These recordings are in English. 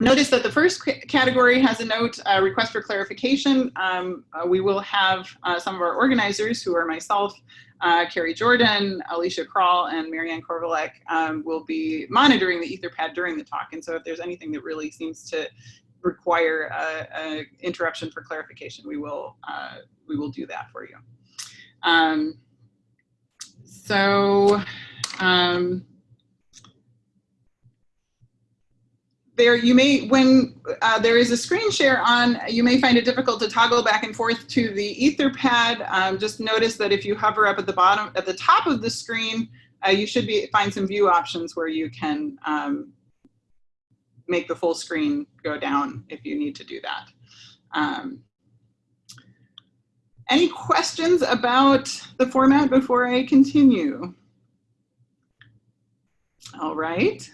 Notice that the first category has a note, uh, request for clarification. Um, uh, we will have uh, some of our organizers who are myself, uh, Kari Jordan, Alicia Kral, and Marianne Corvellec um, will be monitoring the Etherpad during the talk. And so if there's anything that really seems to require an interruption for clarification, we will, uh, we will do that for you. Um, so, um, there you may when uh, there is a screen share on you may find it difficult to toggle back and forth to the etherpad um, just notice that if you hover up at the bottom at the top of the screen uh, you should be find some view options where you can um, make the full screen go down if you need to do that um, any questions about the format before I continue? All right.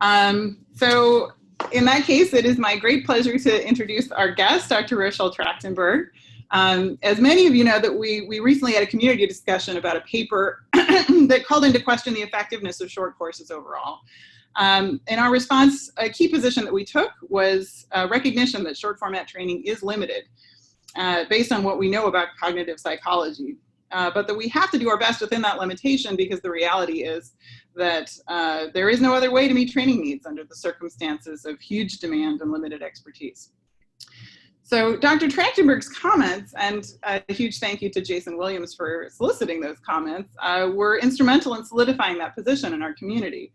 Um, so in that case, it is my great pleasure to introduce our guest, Dr. Rochelle Tractenberg. Um, as many of you know that we, we recently had a community discussion about a paper that called into question the effectiveness of short courses overall. Um, in our response, a key position that we took was recognition that short format training is limited uh, based on what we know about cognitive psychology. Uh, but that we have to do our best within that limitation because the reality is that uh, there is no other way to meet training needs under the circumstances of huge demand and limited expertise. So Dr. Tractenberg's comments, and a huge thank you to Jason Williams for soliciting those comments, uh, were instrumental in solidifying that position in our community.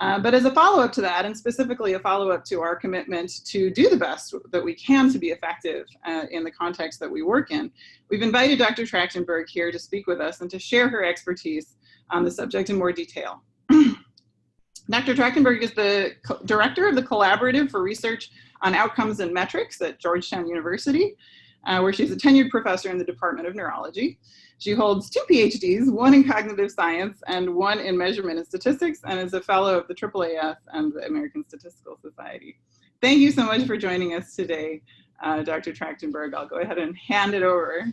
Uh, but as a follow-up to that, and specifically a follow-up to our commitment to do the best that we can to be effective uh, in the context that we work in, we've invited Dr. Tractenberg here to speak with us and to share her expertise on the subject in more detail. Dr. Tractenberg is the director of the Collaborative for Research on Outcomes and Metrics at Georgetown University, uh, where she's a tenured professor in the Department of Neurology. She holds two PhDs, one in cognitive science and one in measurement and statistics, and is a fellow of the AAAS and the American Statistical Society. Thank you so much for joining us today, uh, Dr. Tractenberg. I'll go ahead and hand it over.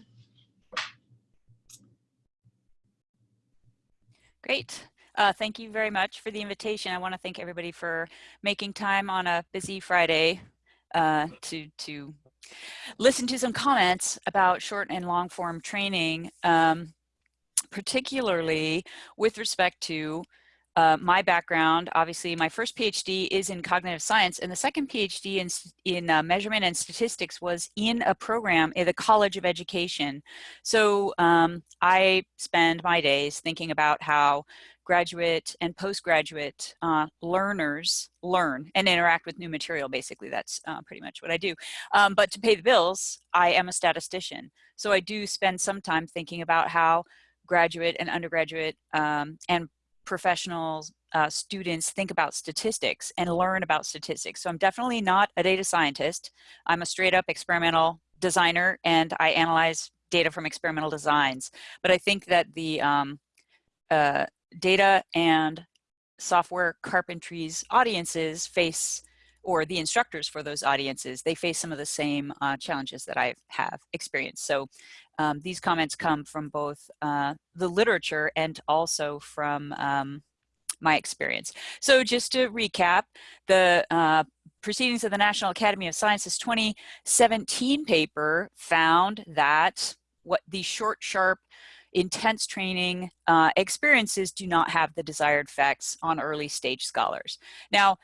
Great. Uh, thank you very much for the invitation. I want to thank everybody for making time on a busy Friday uh, to, to listen to some comments about short and long form training, um, particularly with respect to uh, my background, obviously my first PhD is in cognitive science and the second PhD in, in uh, measurement and statistics was in a program in the College of Education. So um, I spend my days thinking about how graduate and postgraduate uh, learners learn and interact with new material. Basically, that's uh, pretty much what I do. Um, but to pay the bills, I am a statistician. So I do spend some time thinking about how graduate and undergraduate um, and professional uh, students think about statistics and learn about statistics. So I'm definitely not a data scientist. I'm a straight up experimental designer and I analyze data from experimental designs. But I think that the um, uh, data and software carpentry's audiences face or the instructors for those audiences, they face some of the same uh, challenges that I have experienced. So um, these comments come from both uh, the literature and also from um, my experience. So just to recap, the uh, Proceedings of the National Academy of Sciences 2017 paper found that what these short, sharp, intense training uh, experiences do not have the desired effects on early stage scholars. Now,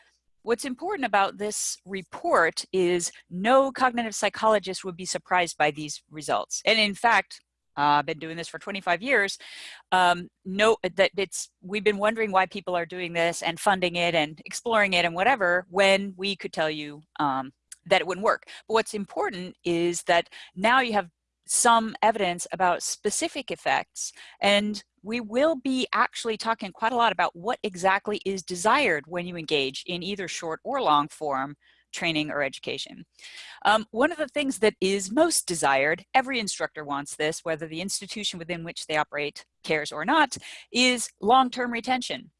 what's important about this report is no cognitive psychologist would be surprised by these results. And in fact, uh, I've been doing this for 25 years. Um, no, that it's we've been wondering why people are doing this and funding it and exploring it and whatever when we could tell you um, that it wouldn't work. But what's important is that now you have some evidence about specific effects and we will be actually talking quite a lot about what exactly is desired when you engage in either short or long form training or education. Um, one of the things that is most desired, every instructor wants this, whether the institution within which they operate cares or not, is long-term retention.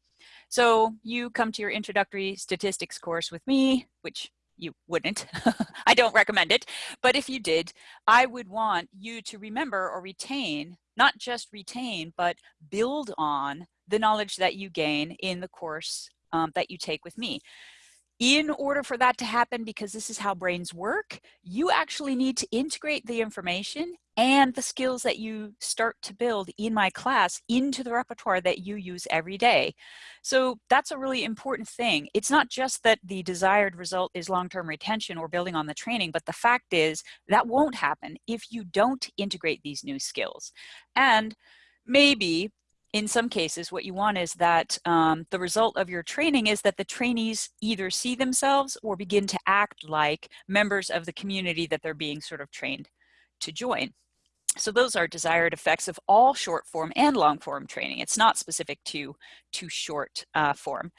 So you come to your introductory statistics course with me, which you wouldn't. I don't recommend it. But if you did, I would want you to remember or retain, not just retain, but build on the knowledge that you gain in the course um, that you take with me. In order for that to happen, because this is how brains work, you actually need to integrate the information and the skills that you start to build in my class into the repertoire that you use every day. So that's a really important thing. It's not just that the desired result is long-term retention or building on the training, but the fact is that won't happen if you don't integrate these new skills. And maybe in some cases, what you want is that um, the result of your training is that the trainees either see themselves or begin to act like members of the community that they're being sort of trained to join. So those are desired effects of all short form and long form training. It's not specific to, to short uh, form.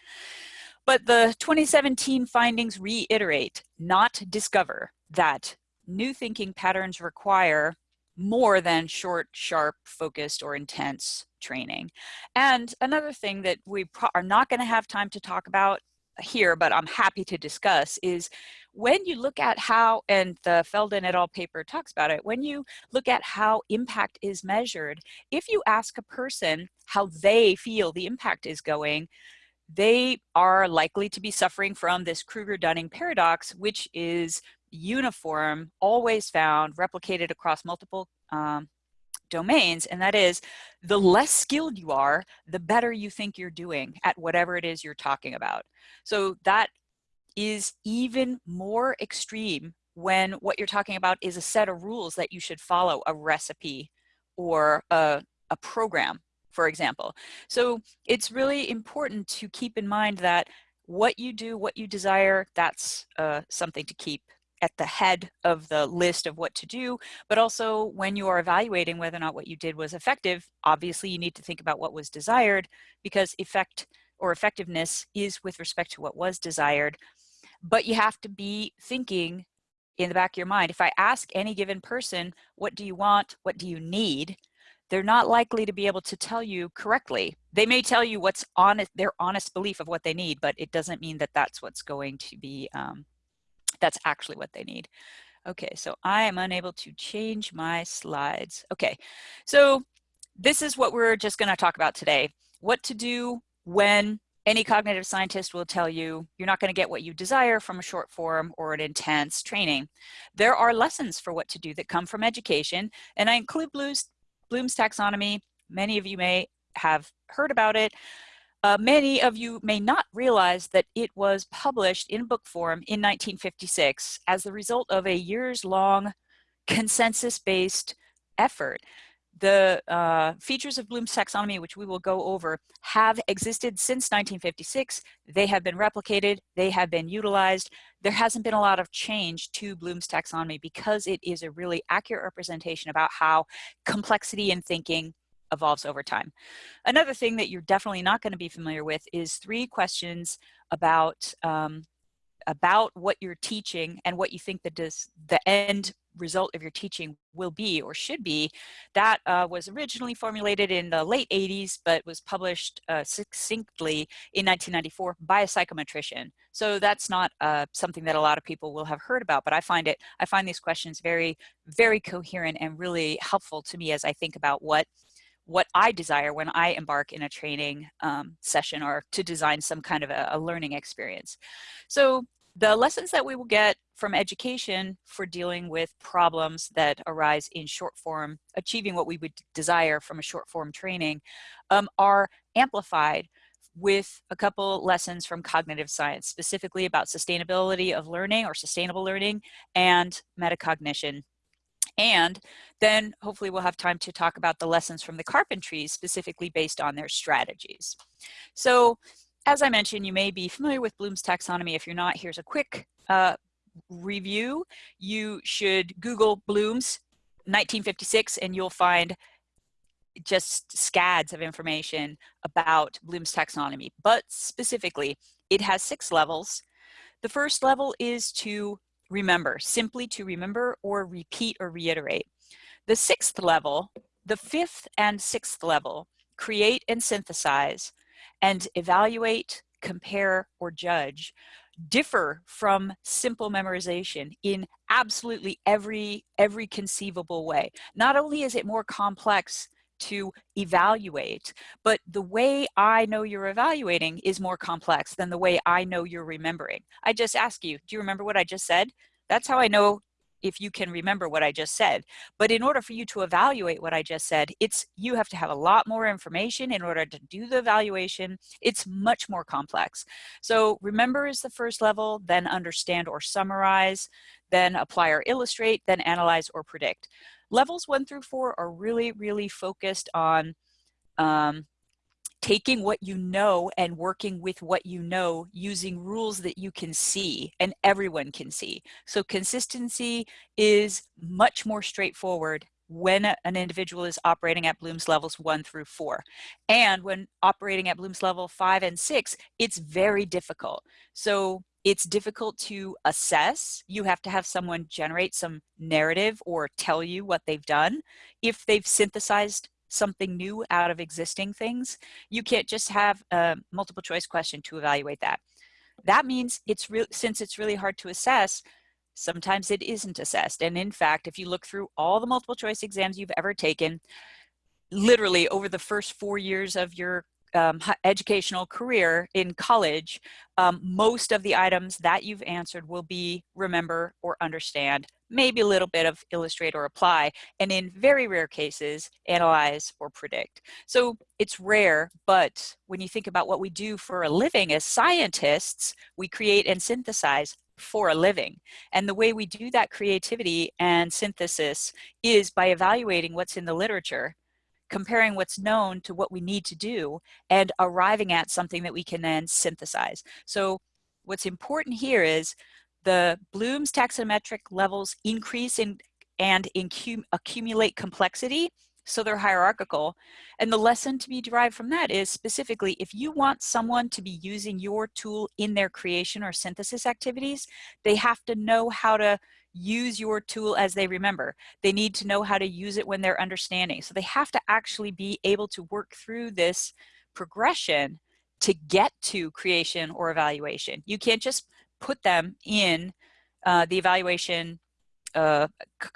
But the 2017 findings reiterate, not discover, that new thinking patterns require more than short, sharp, focused, or intense training. And another thing that we are not going to have time to talk about here, but I'm happy to discuss is when you look at how, and the Feldon et al. paper talks about it, when you look at how impact is measured, if you ask a person how they feel the impact is going, they are likely to be suffering from this Kruger-Dunning paradox, which is uniform, always found, replicated across multiple um, domains, and that is the less skilled you are, the better you think you're doing at whatever it is you're talking about. So that is even more extreme when what you're talking about is a set of rules that you should follow, a recipe or a, a program, for example. So it's really important to keep in mind that what you do, what you desire, that's uh, something to keep at the head of the list of what to do, but also when you are evaluating whether or not what you did was effective, obviously you need to think about what was desired because effect or effectiveness is with respect to what was desired. But you have to be thinking in the back of your mind, if I ask any given person, what do you want? What do you need? They're not likely to be able to tell you correctly. They may tell you what's honest, their honest belief of what they need, but it doesn't mean that that's what's going to be um, that's actually what they need. Okay, so I am unable to change my slides. Okay, so this is what we're just gonna talk about today. What to do when any cognitive scientist will tell you you're not going to get what you desire from a short form or an intense training. There are lessons for what to do that come from education, and I include Bloom's, Bloom's taxonomy. Many of you may have heard about it. Uh, many of you may not realize that it was published in book form in 1956 as the result of a years-long consensus-based effort. The uh, features of Bloom's taxonomy, which we will go over, have existed since 1956. They have been replicated. They have been utilized. There hasn't been a lot of change to Bloom's taxonomy because it is a really accurate representation about how complexity in thinking evolves over time. Another thing that you're definitely not going to be familiar with is three questions about um, about what you're teaching and what you think the, the end result of your teaching will be or should be. That uh, was originally formulated in the late 80s, but was published uh, succinctly in 1994 by a psychometrician. So that's not uh, something that a lot of people will have heard about, but I find it, I find these questions very, very coherent and really helpful to me as I think about what what I desire when I embark in a training um, session or to design some kind of a, a learning experience. So the lessons that we will get from education for dealing with problems that arise in short form, achieving what we would desire from a short form training, um, are amplified with a couple lessons from cognitive science, specifically about sustainability of learning or sustainable learning and metacognition and then hopefully we'll have time to talk about the lessons from the carpentries specifically based on their strategies. So as I mentioned, you may be familiar with Bloom's taxonomy. If you're not, here's a quick uh, review. You should Google Bloom's 1956 and you'll find just scads of information about Bloom's taxonomy. But specifically, it has six levels. The first level is to remember, simply to remember or repeat or reiterate. The sixth level, the fifth and sixth level, create and synthesize and evaluate, compare, or judge differ from simple memorization in absolutely every every conceivable way. Not only is it more complex to evaluate, but the way I know you're evaluating is more complex than the way I know you're remembering. I just ask you, do you remember what I just said? That's how I know if you can remember what I just said. But in order for you to evaluate what I just said, it's you have to have a lot more information in order to do the evaluation. It's much more complex. So remember is the first level, then understand or summarize, then apply or illustrate, then analyze or predict. Levels one through four are really, really focused on um, taking what you know and working with what you know using rules that you can see and everyone can see. So consistency is much more straightforward when an individual is operating at Bloom's levels one through four. And when operating at Bloom's level five and six, it's very difficult. So it's difficult to assess. You have to have someone generate some narrative or tell you what they've done. If they've synthesized something new out of existing things, you can't just have a multiple choice question to evaluate that. That means it's real since it's really hard to assess, sometimes it isn't assessed. And in fact, if you look through all the multiple choice exams you've ever taken, literally over the first four years of your um, educational career in college, um, most of the items that you've answered will be remember or understand, maybe a little bit of illustrate or apply, and in very rare cases, analyze or predict. So it's rare, but when you think about what we do for a living as scientists, we create and synthesize for a living. And the way we do that creativity and synthesis is by evaluating what's in the literature comparing what's known to what we need to do and arriving at something that we can then synthesize. So what's important here is the Bloom's taxonometric levels increase in, and accumulate complexity so they're hierarchical. And the lesson to be derived from that is specifically if you want someone to be using your tool in their creation or synthesis activities, they have to know how to use your tool as they remember. They need to know how to use it when they're understanding. So they have to actually be able to work through this progression to get to creation or evaluation. You can't just put them in uh, the evaluation uh,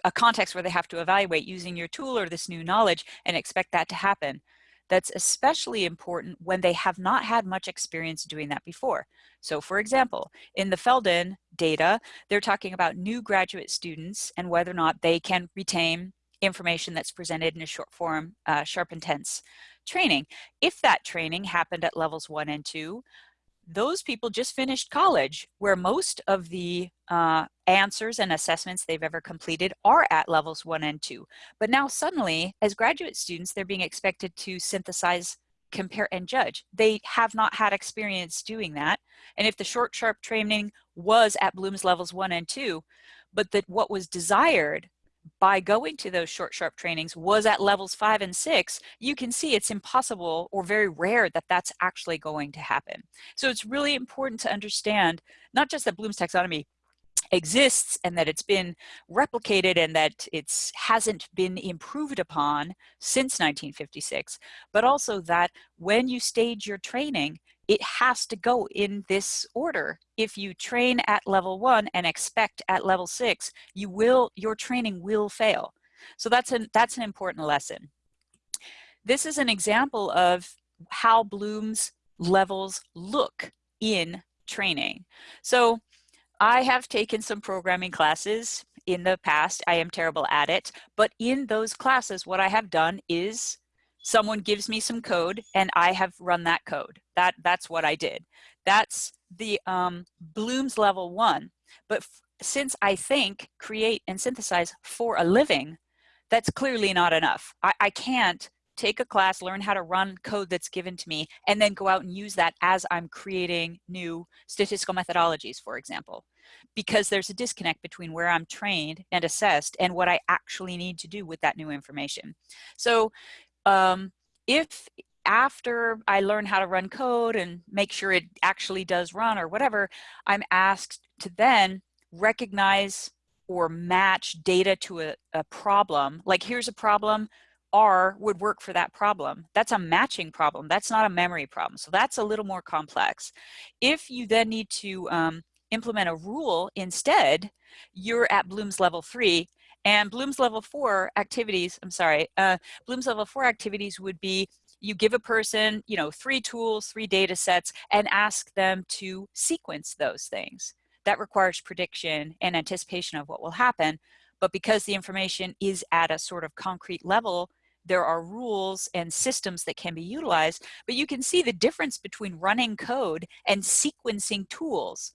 a context where they have to evaluate using your tool or this new knowledge and expect that to happen. That's especially important when they have not had much experience doing that before. So for example, in the Feldon data, they're talking about new graduate students and whether or not they can retain information that's presented in a short form, uh, sharp intense training. If that training happened at levels one and two, those people just finished college where most of the uh, answers and assessments they've ever completed are at levels one and two. But now suddenly, as graduate students, they're being expected to synthesize, compare, and judge. They have not had experience doing that. And if the short sharp training was at Bloom's levels one and two, but that what was desired by going to those short sharp trainings was at levels five and six, you can see it's impossible or very rare that that's actually going to happen. So it's really important to understand not just that Bloom's taxonomy exists and that it's been replicated and that it hasn't been improved upon since 1956, but also that when you stage your training, it has to go in this order. If you train at level one and expect at level six, you will, your training will fail. So that's an, that's an important lesson. This is an example of how Bloom's levels look in training. So I have taken some programming classes in the past. I am terrible at it, but in those classes, what I have done is someone gives me some code and I have run that code. That, that's what I did. That's the um, Bloom's level one. But since I think, create, and synthesize for a living, that's clearly not enough. I, I can't take a class, learn how to run code that's given to me, and then go out and use that as I'm creating new statistical methodologies, for example. Because there's a disconnect between where I'm trained and assessed and what I actually need to do with that new information. So um, if after I learn how to run code and make sure it actually does run or whatever, I'm asked to then recognize or match data to a, a problem. Like here's a problem, R would work for that problem. That's a matching problem. That's not a memory problem. So that's a little more complex. If you then need to um, implement a rule instead, you're at Bloom's level three And Bloom's level four activities, I'm sorry, uh, Bloom's level four activities would be you give a person, you know, three tools, three data sets, and ask them to sequence those things. That requires prediction and anticipation of what will happen. But because the information is at a sort of concrete level, there are rules and systems that can be utilized, but you can see the difference between running code and sequencing tools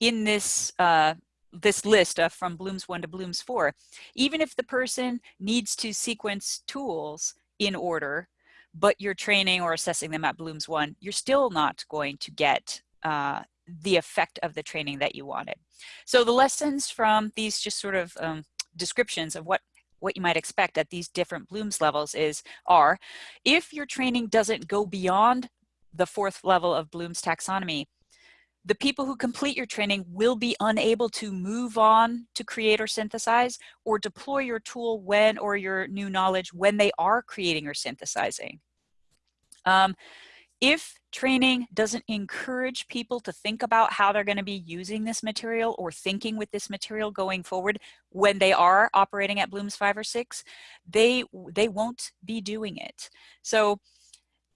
in this uh, this list of from Bloom's 1 to Bloom's 4. Even if the person needs to sequence tools in order, but you're training or assessing them at Bloom's 1, you're still not going to get uh, the effect of the training that you wanted. So the lessons from these just sort of um, descriptions of what what you might expect at these different Bloom's levels is are if your training doesn't go beyond the fourth level of Bloom's taxonomy, the people who complete your training will be unable to move on to create or synthesize or deploy your tool when or your new knowledge when they are creating or synthesizing. Um, if training doesn't encourage people to think about how they're going to be using this material or thinking with this material going forward when they are operating at Bloom's five or six, they, they won't be doing it. So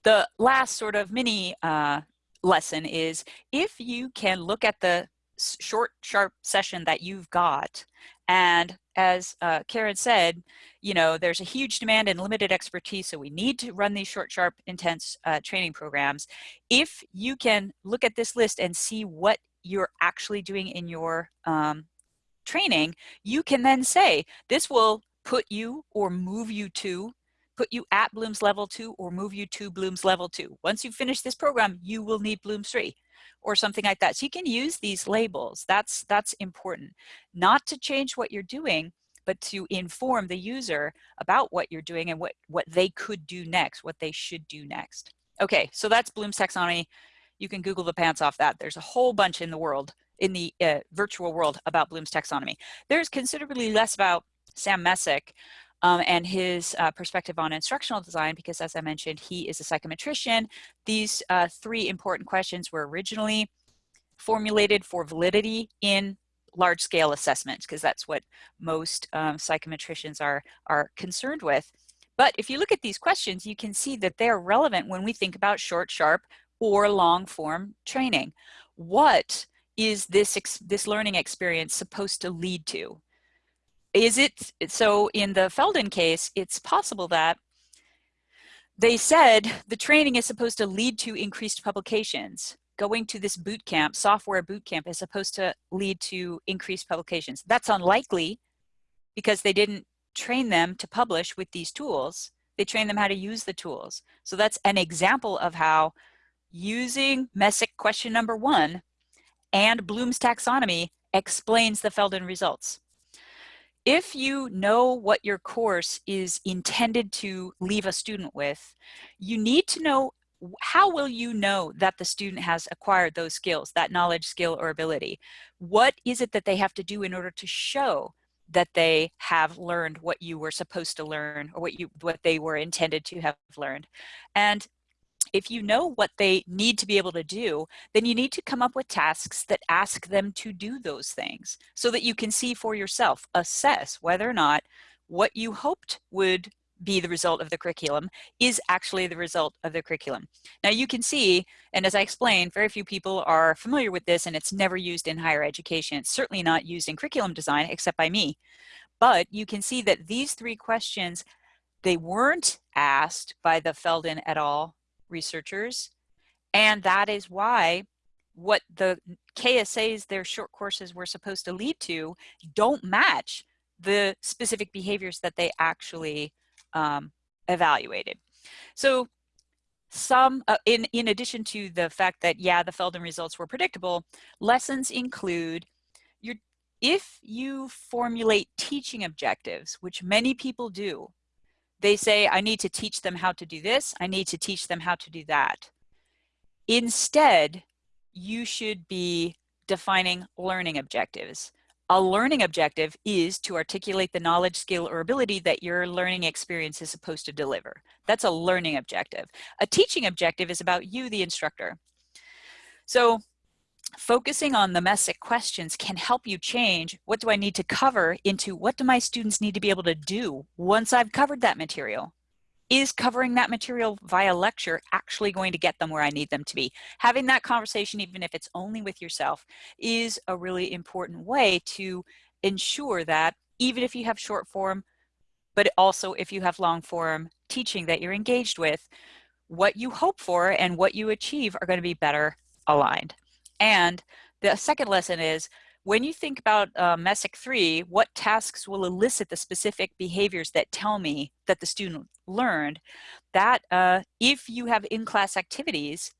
the last sort of mini uh, lesson is if you can look at the short, sharp session that you've got and as uh, Karen said, you know, there's a huge demand and limited expertise, so we need to run these short, sharp, intense uh, training programs. If you can look at this list and see what you're actually doing in your um, training, you can then say, this will put you or move you to put you at Bloom's level two or move you to Bloom's level two. Once you finish this program, you will need Bloom's three or something like that. So you can use these labels. That's, that's important. Not to change what you're doing, but to inform the user about what you're doing and what, what they could do next, what they should do next. Okay, so that's Bloom's taxonomy. You can Google the pants off that. There's a whole bunch in the world, in the uh, virtual world about Bloom's taxonomy. There's considerably less about Sam Messick, um, and his uh, perspective on instructional design, because as I mentioned, he is a psychometrician. These uh, three important questions were originally formulated for validity in large scale assessments, because that's what most um, psychometricians are, are concerned with. But if you look at these questions, you can see that they're relevant when we think about short, sharp, or long form training. What is this, this learning experience supposed to lead to? Is it, so in the Feldon case, it's possible that they said the training is supposed to lead to increased publications. Going to this boot camp, software boot camp is supposed to lead to increased publications. That's unlikely because they didn't train them to publish with these tools. They trained them how to use the tools. So that's an example of how using Messick question number one and Bloom's taxonomy explains the Feldon results if you know what your course is intended to leave a student with, you need to know how will you know that the student has acquired those skills, that knowledge, skill, or ability? What is it that they have to do in order to show that they have learned what you were supposed to learn or what you what they were intended to have learned? And if you know what they need to be able to do, then you need to come up with tasks that ask them to do those things so that you can see for yourself, assess whether or not what you hoped would be the result of the curriculum is actually the result of the curriculum. Now you can see, and as I explained, very few people are familiar with this and it's never used in higher education. It's certainly not used in curriculum design except by me. But you can see that these three questions, they weren't asked by the Feldon et al researchers. And that is why what the KSAs, their short courses were supposed to lead to, don't match the specific behaviors that they actually um, evaluated. So some, uh, in, in addition to the fact that, yeah, the Feldon results were predictable, lessons include your, if you formulate teaching objectives, which many people do, they say, I need to teach them how to do this. I need to teach them how to do that. Instead, you should be defining learning objectives. A learning objective is to articulate the knowledge, skill, or ability that your learning experience is supposed to deliver. That's a learning objective. A teaching objective is about you, the instructor. So focusing on the messick questions can help you change what do I need to cover into what do my students need to be able to do once I've covered that material? Is covering that material via lecture actually going to get them where I need them to be? Having that conversation, even if it's only with yourself, is a really important way to ensure that even if you have short form, but also if you have long form teaching that you're engaged with, what you hope for and what you achieve are going to be better aligned. And the second lesson is when you think about uh, Messick 3, what tasks will elicit the specific behaviors that tell me that the student learned, that uh, if you have in-class activities,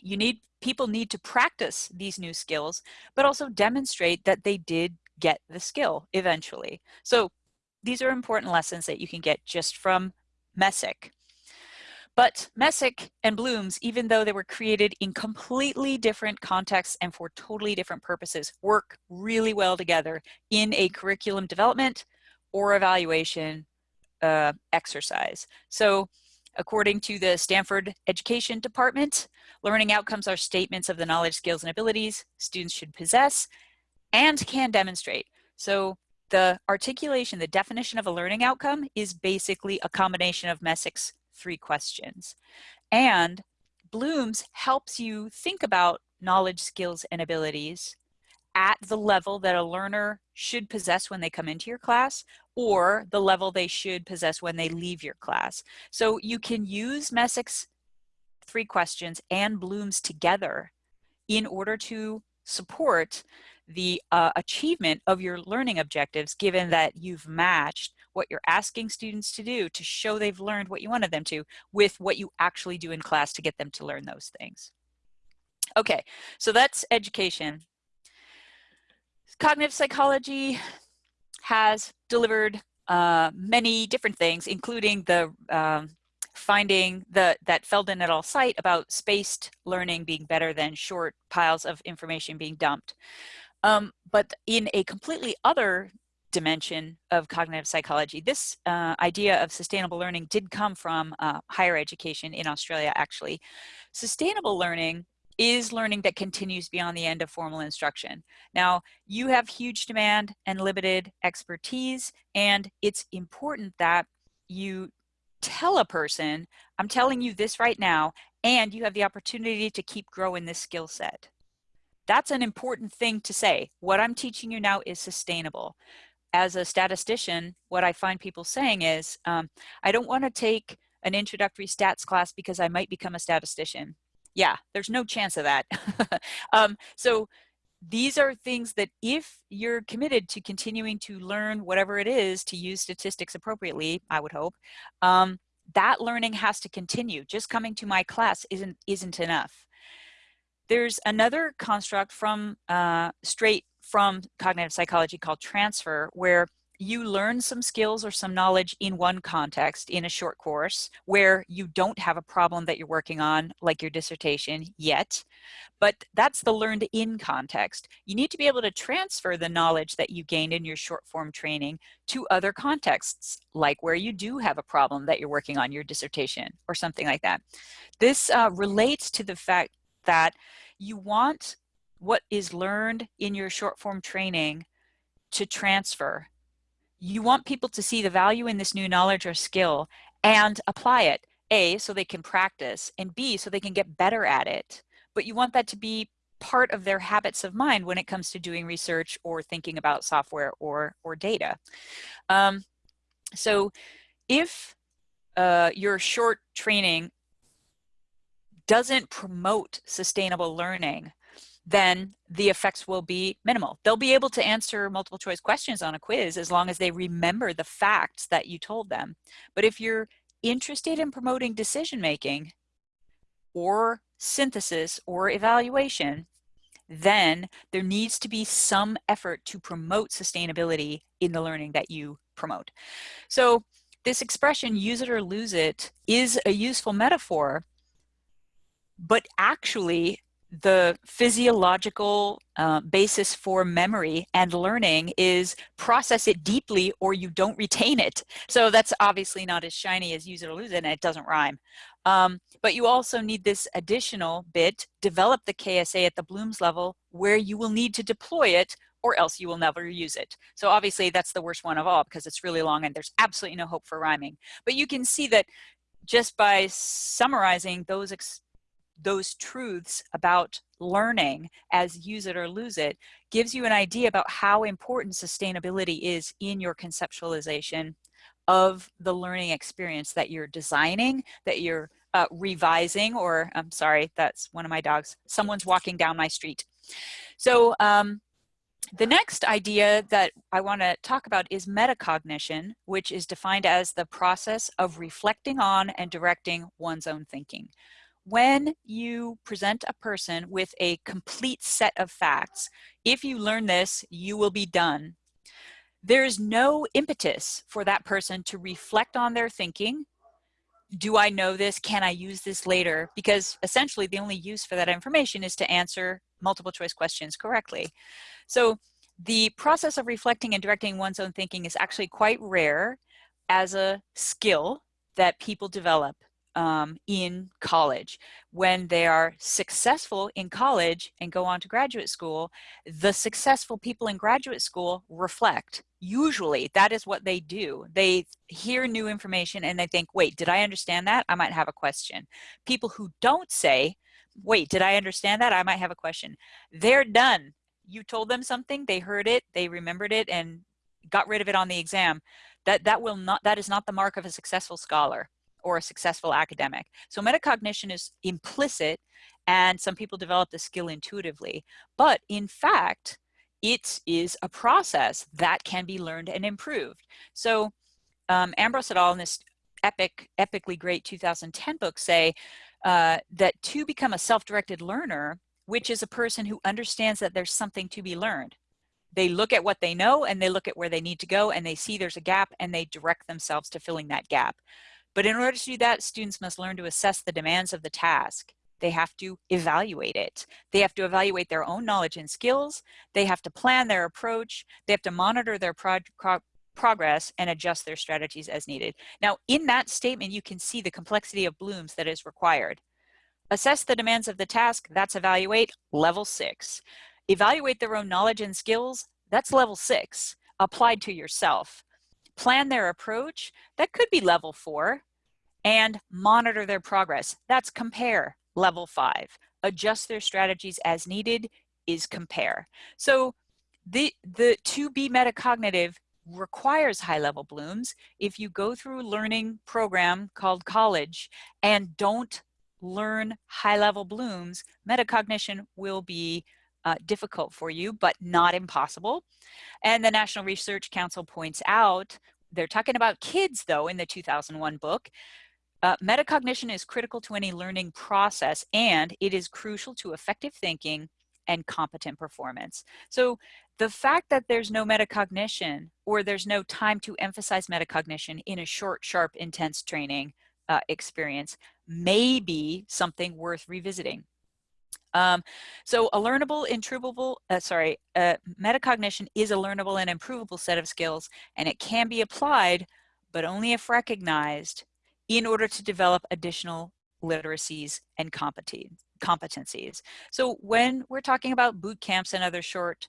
you need people need to practice these new skills, but also demonstrate that they did get the skill eventually. So these are important lessons that you can get just from Messick. But Messick and Bloom's, even though they were created in completely different contexts and for totally different purposes, work really well together in a curriculum development or evaluation uh, exercise. So according to the Stanford Education Department, learning outcomes are statements of the knowledge, skills, and abilities students should possess and can demonstrate. So the articulation, the definition of a learning outcome is basically a combination of Messick's three questions. And Bloom's helps you think about knowledge, skills, and abilities at the level that a learner should possess when they come into your class or the level they should possess when they leave your class. So you can use Messick's three questions and Bloom's together in order to support the uh, achievement of your learning objectives given that you've matched what you're asking students to do to show they've learned what you wanted them to with what you actually do in class to get them to learn those things. Okay, so that's education. Cognitive psychology has delivered uh, many different things, including the um, finding the, that Feldman et al. site about spaced learning being better than short piles of information being dumped. Um, but in a completely other dimension of cognitive psychology. This uh, idea of sustainable learning did come from uh, higher education in Australia, actually. Sustainable learning is learning that continues beyond the end of formal instruction. Now, you have huge demand and limited expertise, and it's important that you tell a person, I'm telling you this right now, and you have the opportunity to keep growing this skill set. That's an important thing to say. What I'm teaching you now is sustainable as a statistician, what I find people saying is, um, I don't want to take an introductory stats class because I might become a statistician. Yeah, there's no chance of that. um, so these are things that if you're committed to continuing to learn whatever it is to use statistics appropriately, I would hope, um, that learning has to continue. Just coming to my class isn't, isn't enough. There's another construct from uh, straight from cognitive psychology called transfer, where you learn some skills or some knowledge in one context in a short course where you don't have a problem that you're working on like your dissertation yet. But that's the learned in context. You need to be able to transfer the knowledge that you gained in your short form training to other contexts like where you do have a problem that you're working on your dissertation or something like that. This uh, relates to the fact that you want what is learned in your short form training to transfer. You want people to see the value in this new knowledge or skill and apply it. A, so they can practice, and B, so they can get better at it. But you want that to be part of their habits of mind when it comes to doing research or thinking about software or, or data. Um, so if uh, your short training doesn't promote sustainable learning, then the effects will be minimal. They'll be able to answer multiple choice questions on a quiz as long as they remember the facts that you told them. But if you're interested in promoting decision making or synthesis or evaluation, then there needs to be some effort to promote sustainability in the learning that you promote. So this expression, use it or lose it, is a useful metaphor, but actually the physiological uh, basis for memory and learning is process it deeply or you don't retain it. So that's obviously not as shiny as use it or lose it and it doesn't rhyme. Um, but you also need this additional bit, develop the KSA at the Bloom's level where you will need to deploy it or else you will never use it. So obviously that's the worst one of all because it's really long and there's absolutely no hope for rhyming. But you can see that just by summarizing those those truths about learning as use it or lose it gives you an idea about how important sustainability is in your conceptualization of the learning experience that you're designing, that you're uh, revising, or I'm sorry, that's one of my dogs. Someone's walking down my street. So um, the next idea that I want to talk about is metacognition, which is defined as the process of reflecting on and directing one's own thinking when you present a person with a complete set of facts, if you learn this, you will be done. There's no impetus for that person to reflect on their thinking. Do I know this? Can I use this later? Because essentially the only use for that information is to answer multiple choice questions correctly. So the process of reflecting and directing one's own thinking is actually quite rare as a skill that people develop um, in college. When they are successful in college and go on to graduate school, the successful people in graduate school reflect. Usually that is what they do. They hear new information and they think, wait, did I understand that? I might have a question. People who don't say, wait, did I understand that? I might have a question. They're done. You told them something, they heard it, they remembered it and got rid of it on the exam. That, that will not, that is not the mark of a successful scholar or a successful academic. So metacognition is implicit and some people develop the skill intuitively. But in fact, it is a process that can be learned and improved. So um, Ambrose et al. in this epic, epically great 2010 book say uh, that to become a self-directed learner, which is a person who understands that there's something to be learned, they look at what they know and they look at where they need to go and they see there's a gap and they direct themselves to filling that gap. But in order to do that, students must learn to assess the demands of the task. They have to evaluate it. They have to evaluate their own knowledge and skills. They have to plan their approach. They have to monitor their pro pro progress and adjust their strategies as needed. Now, in that statement, you can see the complexity of blooms that is required. Assess the demands of the task, that's evaluate, level six. Evaluate their own knowledge and skills, that's level six, applied to yourself plan their approach, that could be level four, and monitor their progress. That's compare, level five. Adjust their strategies as needed is compare. So the, the to be metacognitive requires high level blooms. If you go through a learning program called college and don't learn high level blooms, metacognition will be uh, difficult for you, but not impossible. And the National Research Council points out, they're talking about kids though in the 2001 book, uh, metacognition is critical to any learning process and it is crucial to effective thinking and competent performance. So the fact that there's no metacognition or there's no time to emphasize metacognition in a short, sharp, intense training uh, experience may be something worth revisiting. Um, so a learnable, improvable, uh, sorry, uh, metacognition is a learnable and improvable set of skills, and it can be applied, but only if recognized in order to develop additional literacies and competencies. So when we're talking about boot camps and other short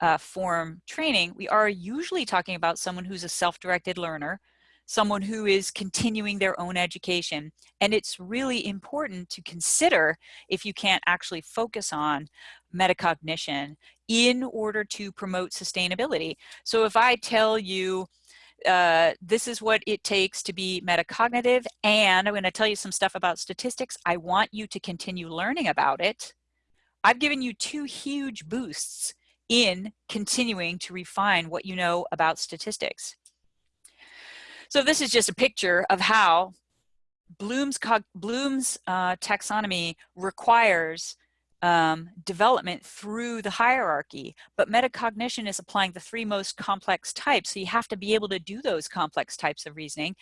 uh, form training, we are usually talking about someone who's a self-directed learner, someone who is continuing their own education. And it's really important to consider if you can't actually focus on metacognition in order to promote sustainability. So if I tell you, uh, this is what it takes to be metacognitive, and I'm gonna tell you some stuff about statistics, I want you to continue learning about it. I've given you two huge boosts in continuing to refine what you know about statistics. So this is just a picture of how Bloom's, Bloom's uh, taxonomy requires um, development through the hierarchy, but metacognition is applying the three most complex types. So you have to be able to do those complex types of reasoning,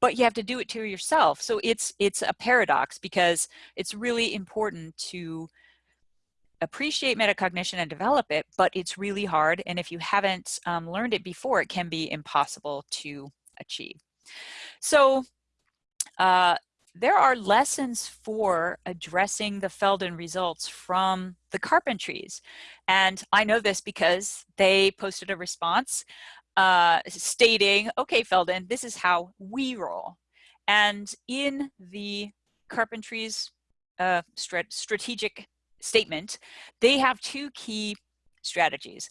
but you have to do it to yourself. So it's, it's a paradox because it's really important to appreciate metacognition and develop it, but it's really hard. And if you haven't um, learned it before, it can be impossible to achieve. So uh, there are lessons for addressing the Feldon results from the Carpentries. And I know this because they posted a response uh, stating, okay, Feldon, this is how we roll. And in the Carpentries uh, strat strategic statement, they have two key strategies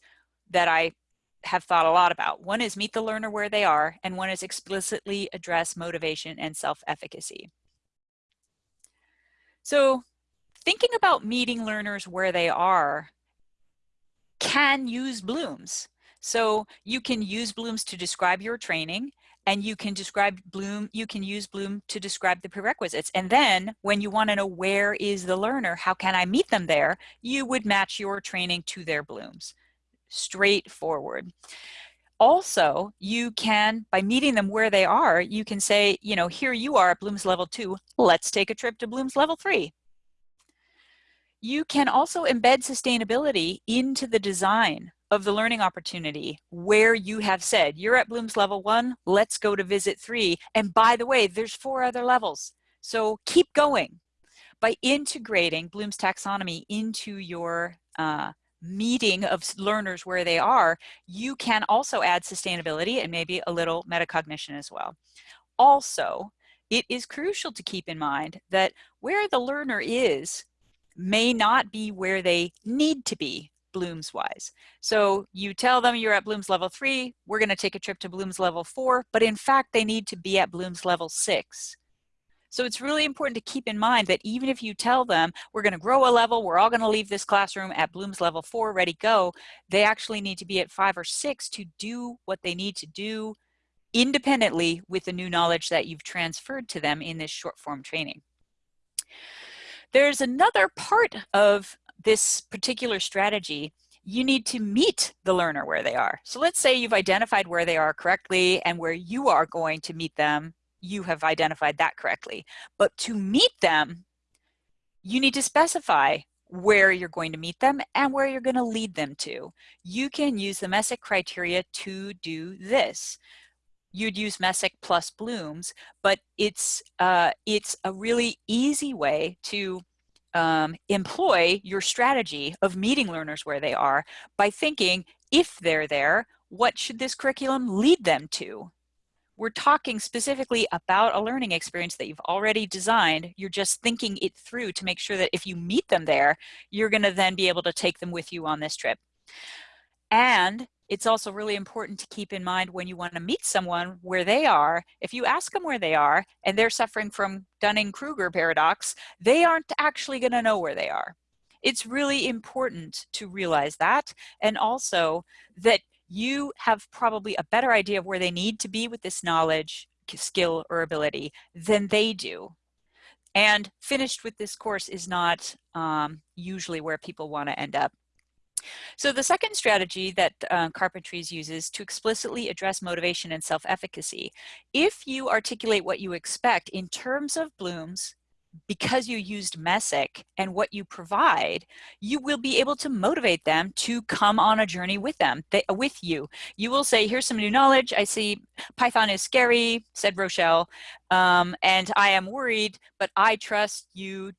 that I have thought a lot about. One is meet the learner where they are, and one is explicitly address motivation and self-efficacy. So thinking about meeting learners where they are can use blooms. So you can use blooms to describe your training and you can describe bloom you can use bloom to describe the prerequisites. And then when you want to know where is the learner how can i meet them there you would match your training to their blooms. Straightforward also you can by meeting them where they are you can say you know here you are at bloom's level two let's take a trip to bloom's level three you can also embed sustainability into the design of the learning opportunity where you have said, you're at Bloom's level one, let's go to visit three. And by the way, there's four other levels. So keep going. By integrating Bloom's taxonomy into your uh, meeting of learners where they are, you can also add sustainability and maybe a little metacognition as well. Also, it is crucial to keep in mind that where the learner is may not be where they need to be Bloom's wise. So you tell them you're at Bloom's level three, we're gonna take a trip to Bloom's level four, but in fact, they need to be at Bloom's level six. So it's really important to keep in mind that even if you tell them we're gonna grow a level, we're all gonna leave this classroom at Bloom's level four, ready, go, they actually need to be at five or six to do what they need to do independently with the new knowledge that you've transferred to them in this short form training. There's another part of this particular strategy, you need to meet the learner where they are. So let's say you've identified where they are correctly and where you are going to meet them, you have identified that correctly. But to meet them, you need to specify where you're going to meet them and where you're going to lead them to. You can use the Messick criteria to do this. You'd use Messick plus Blooms, but it's, uh, it's a really easy way to um, employ your strategy of meeting learners where they are by thinking, if they're there, what should this curriculum lead them to? We're talking specifically about a learning experience that you've already designed. You're just thinking it through to make sure that if you meet them there, you're gonna then be able to take them with you on this trip. And it's also really important to keep in mind when you want to meet someone where they are, if you ask them where they are and they're suffering from Dunning-Kruger paradox, they aren't actually going to know where they are. It's really important to realize that and also that you have probably a better idea of where they need to be with this knowledge, skill, or ability than they do. And finished with this course is not um, usually where people want to end up. So the second strategy that uh, Carpentries uses to explicitly address motivation and self-efficacy, if you articulate what you expect in terms of blooms, because you used Messick and what you provide, you will be able to motivate them to come on a journey with them, they, with you. You will say, here's some new knowledge. I see Python is scary, said Rochelle, um, and I am worried, but I trust you,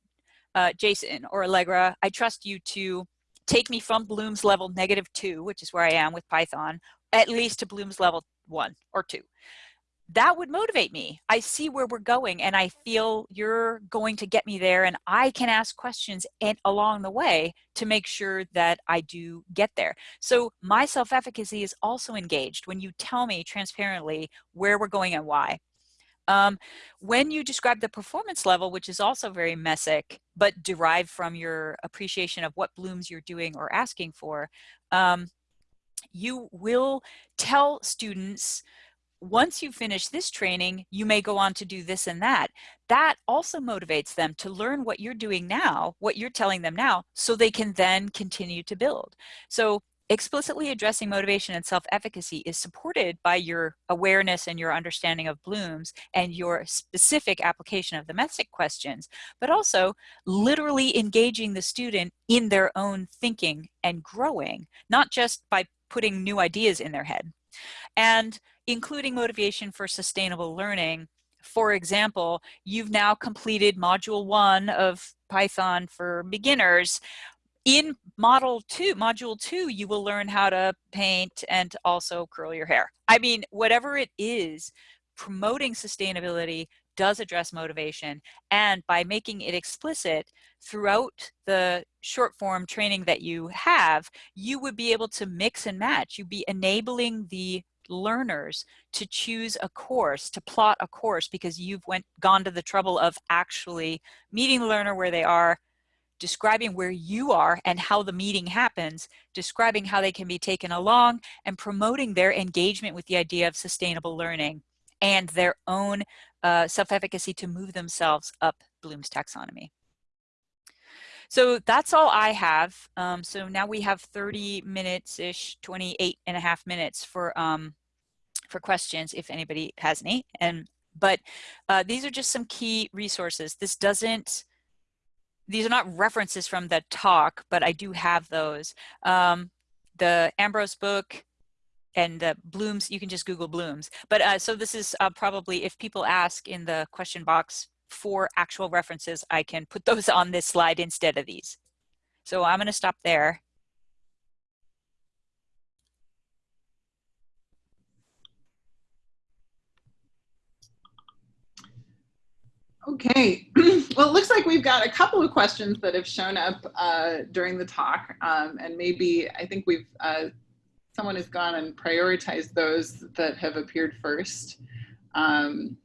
uh, Jason or Allegra, I trust you to take me from Bloom's level negative two, which is where I am with Python, at least to Bloom's level one or two. That would motivate me. I see where we're going and I feel you're going to get me there and I can ask questions and along the way to make sure that I do get there. So my self-efficacy is also engaged when you tell me transparently where we're going and why. Um, when you describe the performance level, which is also very Messick, but derived from your appreciation of what blooms you're doing or asking for, um, you will tell students once you finish this training, you may go on to do this and that. That also motivates them to learn what you're doing now, what you're telling them now, so they can then continue to build. So explicitly addressing motivation and self-efficacy is supported by your awareness and your understanding of blooms and your specific application of the messick questions but also literally engaging the student in their own thinking and growing not just by putting new ideas in their head and including motivation for sustainable learning for example, you've now completed module one of Python for beginners in model two, module two, you will learn how to paint and also curl your hair. I mean, whatever it is, promoting sustainability does address motivation. And by making it explicit throughout the short form training that you have, you would be able to mix and match. You'd be enabling the learners to choose a course, to plot a course because you've went gone to the trouble of actually meeting the learner where they are, describing where you are and how the meeting happens, describing how they can be taken along, and promoting their engagement with the idea of sustainable learning and their own uh, self-efficacy to move themselves up Bloom's taxonomy. So that's all I have. Um, so now we have 30 minutes-ish, 28 and a half minutes for um, for questions if anybody has any. And but uh, these are just some key resources. This doesn't these are not references from the talk, but I do have those. Um, the Ambrose book and the Blooms, you can just Google Blooms. But uh, so this is uh, probably, if people ask in the question box for actual references, I can put those on this slide instead of these. So I'm gonna stop there. Okay, well, it looks like we've got a couple of questions that have shown up uh, during the talk, um, and maybe I think we've uh, someone has gone and prioritized those that have appeared first. Um,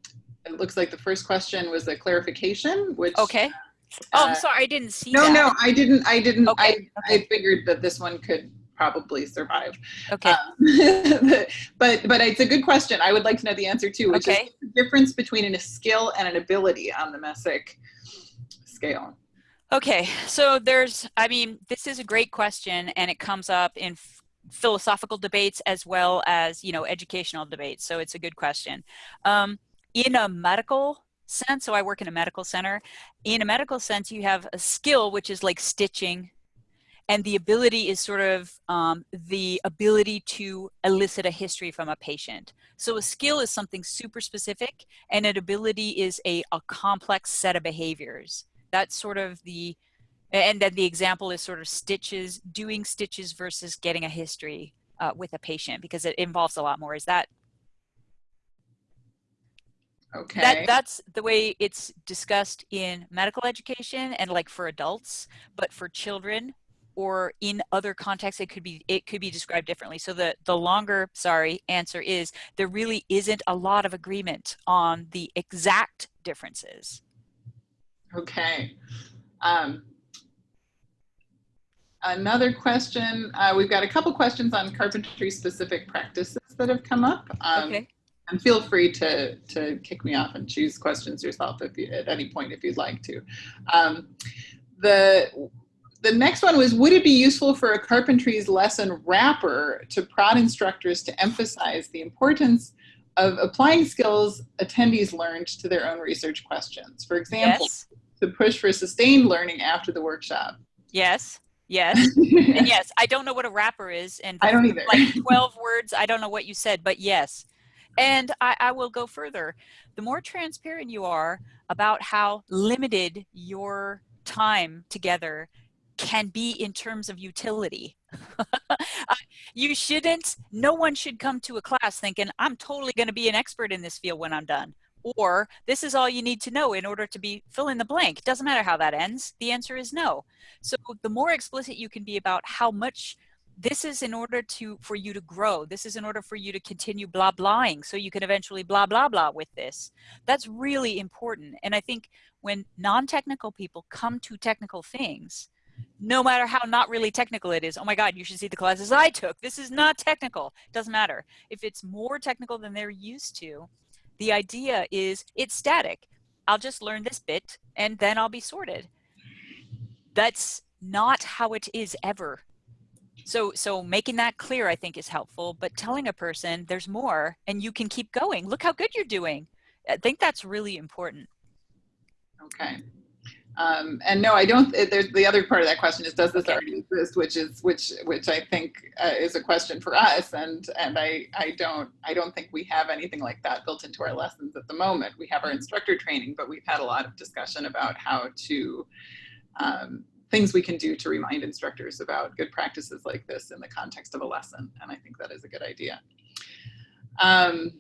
it looks like the first question was a clarification, which okay. Oh, I'm uh, sorry, I didn't see. No, that. no, I didn't. I didn't. Okay, I okay. I figured that this one could probably survive. Okay. Um, but but it's a good question. I would like to know the answer too, which okay. is the difference between a skill and an ability on the Messick scale. Okay, so there's, I mean, this is a great question and it comes up in philosophical debates as well as, you know, educational debates. So it's a good question. Um, in a medical sense, so I work in a medical center, in a medical sense, you have a skill, which is like stitching, and the ability is sort of um, the ability to elicit a history from a patient. So a skill is something super specific and an ability is a, a complex set of behaviors. That's sort of the, and then the example is sort of stitches, doing stitches versus getting a history uh, with a patient because it involves a lot more. Is that Okay. That that's the way it's discussed in medical education and like for adults, but for children, or in other contexts it could be it could be described differently. So the the longer sorry answer is there really isn't a lot of agreement on the exact differences. Okay. Um, another question uh, we've got a couple questions on carpentry specific practices that have come up. Um, okay and feel free to to kick me off and choose questions yourself if you at any point if you'd like to um, the the next one was, would it be useful for a carpentry's lesson wrapper to prod instructors to emphasize the importance of applying skills attendees learned to their own research questions? For example, yes. to push for sustained learning after the workshop. Yes. Yes. and yes, I don't know what a wrapper is. And I don't either. like 12 words, I don't know what you said, but yes. And I, I, will go further. The more transparent you are about how limited your time together can be in terms of utility. you shouldn't, no one should come to a class thinking, I'm totally going to be an expert in this field when I'm done. Or this is all you need to know in order to be fill in the blank. Doesn't matter how that ends. The answer is no. So the more explicit you can be about how much this is in order to for you to grow this is in order for you to continue blah blahing so you can eventually blah blah blah with this that's really important and i think when non-technical people come to technical things no matter how not really technical it is. Oh my God, you should see the classes I took. This is not technical. Doesn't matter. If it's more technical than they're used to, the idea is it's static. I'll just learn this bit and then I'll be sorted. That's not how it is ever. So, so making that clear, I think is helpful, but telling a person there's more and you can keep going. Look how good you're doing. I think that's really important. Okay. Um, and no, I don't. There's the other part of that question is, does this okay. already exist? Which is which which I think uh, is a question for us, and and I I don't I don't think we have anything like that built into our lessons at the moment. We have our instructor training, but we've had a lot of discussion about how to um, things we can do to remind instructors about good practices like this in the context of a lesson, and I think that is a good idea. Um,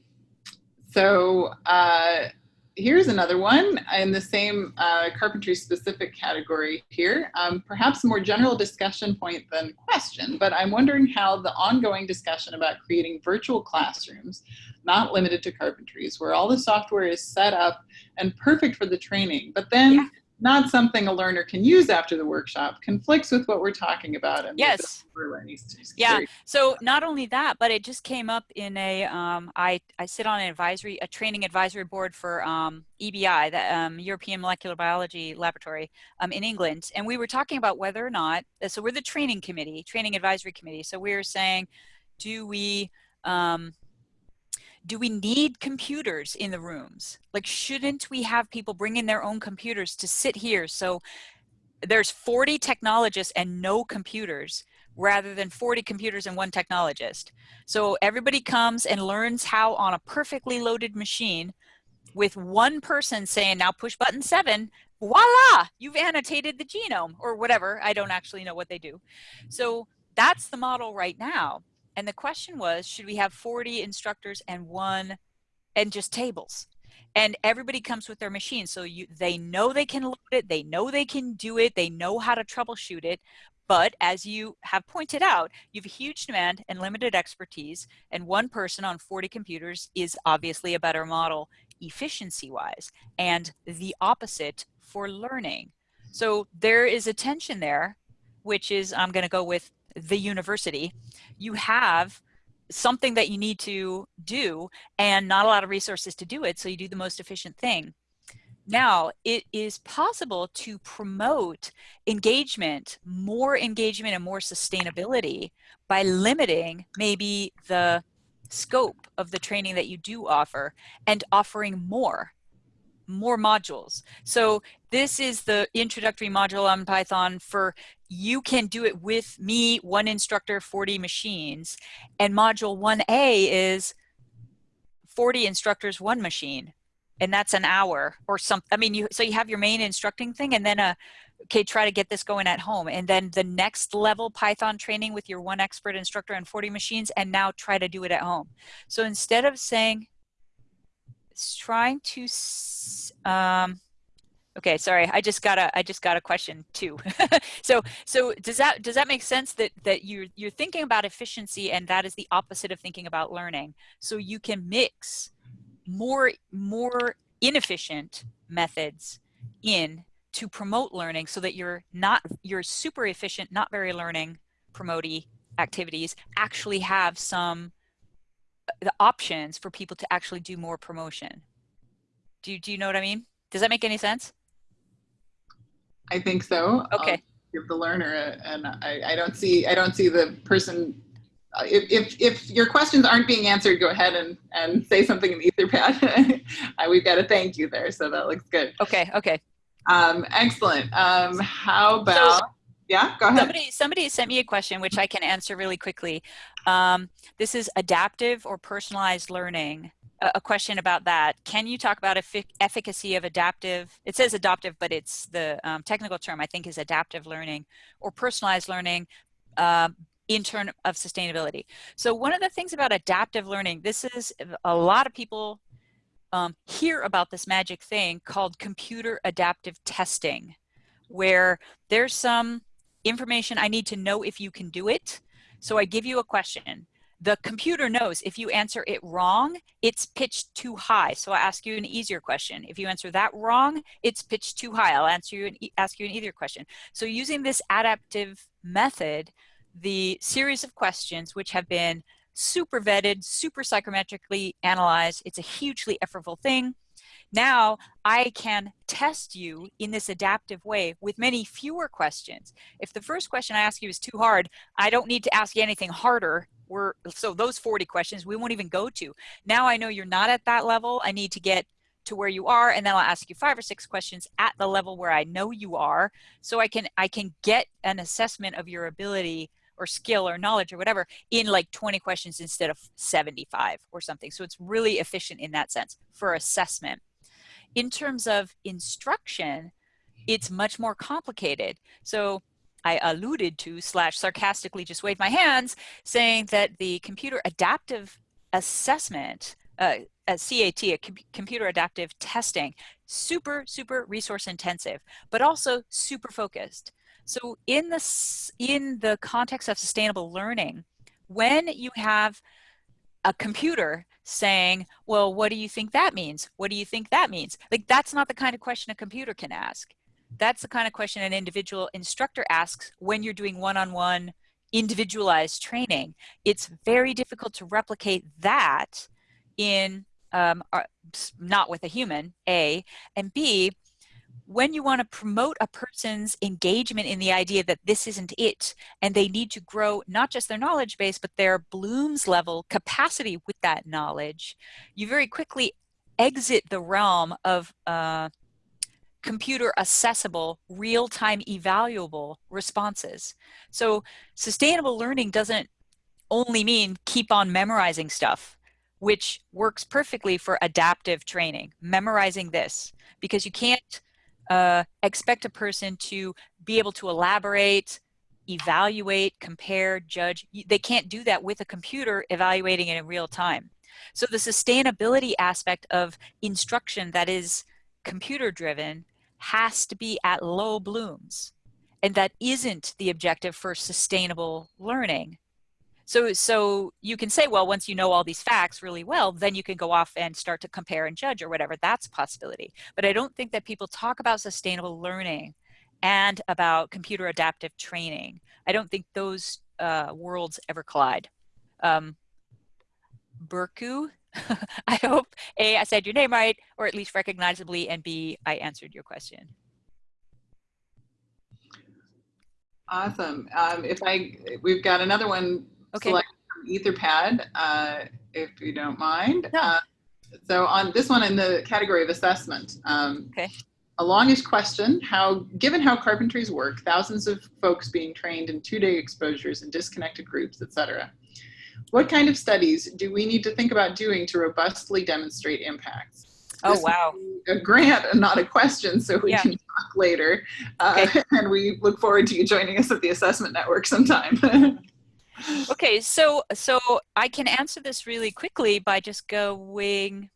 so. Uh, here's another one in the same uh, carpentry specific category here. Um, perhaps a more general discussion point than question, but I'm wondering how the ongoing discussion about creating virtual classrooms, not limited to carpentries, where all the software is set up and perfect for the training, but then yeah not something a learner can use after the workshop conflicts with what we're talking about and yes. yeah. so not only that but it just came up in a um, I, I sit on an advisory a training advisory board for um, EBI the um, European Molecular Biology Laboratory um, in England. And we were talking about whether or not uh, so we're the training committee training advisory committee. So we were saying do we um, do we need computers in the rooms? Like, shouldn't we have people bring in their own computers to sit here? So there's 40 technologists and no computers rather than 40 computers and one technologist. So everybody comes and learns how on a perfectly loaded machine with one person saying, now push button seven, voila, you've annotated the genome or whatever. I don't actually know what they do. So that's the model right now. And the question was, should we have 40 instructors and one and just tables? And everybody comes with their machine. So you, they know they can load it. They know they can do it. They know how to troubleshoot it. But as you have pointed out, you have a huge demand and limited expertise. And one person on 40 computers is obviously a better model efficiency wise and the opposite for learning. So there is a tension there, which is I'm going to go with the university, you have something that you need to do and not a lot of resources to do it. So you do the most efficient thing. Now, it is possible to promote engagement, more engagement and more sustainability by limiting maybe the scope of the training that you do offer and offering more more modules. So this is the introductory module on Python for you can do it with me, one instructor, 40 machines. And module 1A is 40 instructors, one machine. And that's an hour or some, I mean, you, so you have your main instructing thing and then a, okay, try to get this going at home. And then the next level Python training with your one expert instructor and 40 machines and now try to do it at home. So instead of saying, trying to, um, okay, sorry, I just got a, I just got a question too. so, so does that, does that make sense that, that you're, you're thinking about efficiency and that is the opposite of thinking about learning. So you can mix more, more inefficient methods in to promote learning so that you're not, you're super efficient, not very learning, promotey activities actually have some the options for people to actually do more promotion. Do you, do you know what I mean? Does that make any sense? I think so. Okay. I'll give the learner, a, and I, I don't see I don't see the person. Uh, if, if, if your questions aren't being answered, go ahead and, and say something in the Etherpad. We've got a thank you there, so that looks good. Okay, okay. Um, excellent. Um, how about, so, yeah, go ahead. Somebody, somebody sent me a question, which I can answer really quickly. Um, this is adaptive or personalized learning. A, a question about that. Can you talk about effic efficacy of adaptive? It says adaptive, but it's the um, technical term I think is adaptive learning or personalized learning uh, in terms of sustainability. So one of the things about adaptive learning, this is a lot of people um, hear about this magic thing called computer adaptive testing, where there's some information I need to know if you can do it. So I give you a question. The computer knows if you answer it wrong, it's pitched too high. So I ask you an easier question. If you answer that wrong, it's pitched too high. I'll answer you an, ask you an easier question. So using this adaptive method, the series of questions which have been super vetted, super psychometrically analyzed, it's a hugely effortful thing Now I can test you in this adaptive way with many fewer questions. If the first question I ask you is too hard, I don't need to ask you anything harder. We're, so those 40 questions we won't even go to. Now I know you're not at that level. I need to get to where you are and then I'll ask you five or six questions at the level where I know you are so I can I can get an assessment of your ability or skill or knowledge or whatever in like 20 questions instead of 75 or something. So it's really efficient in that sense for assessment. In terms of instruction, it's much more complicated. So I alluded to slash sarcastically just waved my hands saying that the computer adaptive assessment, uh, a CAT, a com computer adaptive testing, super, super resource intensive, but also super focused. So in the, in the context of sustainable learning, when you have a computer saying, well, what do you think that means? What do you think that means? Like, that's not the kind of question a computer can ask. That's the kind of question an individual instructor asks when you're doing one-on-one -on -one individualized training. It's very difficult to replicate that in um, not with a human, A, and B, when you want to promote a person's engagement in the idea that this isn't it and they need to grow not just their knowledge base but their Bloom's level capacity with that knowledge, you very quickly exit the realm of uh, computer accessible, real-time evaluable responses. So sustainable learning doesn't only mean keep on memorizing stuff, which works perfectly for adaptive training, memorizing this, because you can't uh, expect a person to be able to elaborate, evaluate, compare, judge. They can't do that with a computer evaluating it in real time. So the sustainability aspect of instruction that is computer driven has to be at low blooms. And that isn't the objective for sustainable learning. So, so you can say, well, once you know all these facts really well, then you can go off and start to compare and judge or whatever. That's a possibility. But I don't think that people talk about sustainable learning and about computer adaptive training. I don't think those uh, worlds ever collide. Um, Burku, I hope A, I said your name right, or at least recognizably, and B, I answered your question. Awesome. Um, if I, we've got another one Okay. select Etherpad, uh, if you don't mind. No. Uh, so on this one in the category of assessment. Um, Okay. A longish question, how, given how carpentries work, thousands of folks being trained in two-day exposures in disconnected groups, etc. What kind of studies do we need to think about doing to robustly demonstrate impacts? Oh, This wow. a grant and not a question, so we Yeah. can talk later. Uh, Okay. And we look forward to you joining us at the assessment network sometime. Okay, so so I can answer this really quickly by just going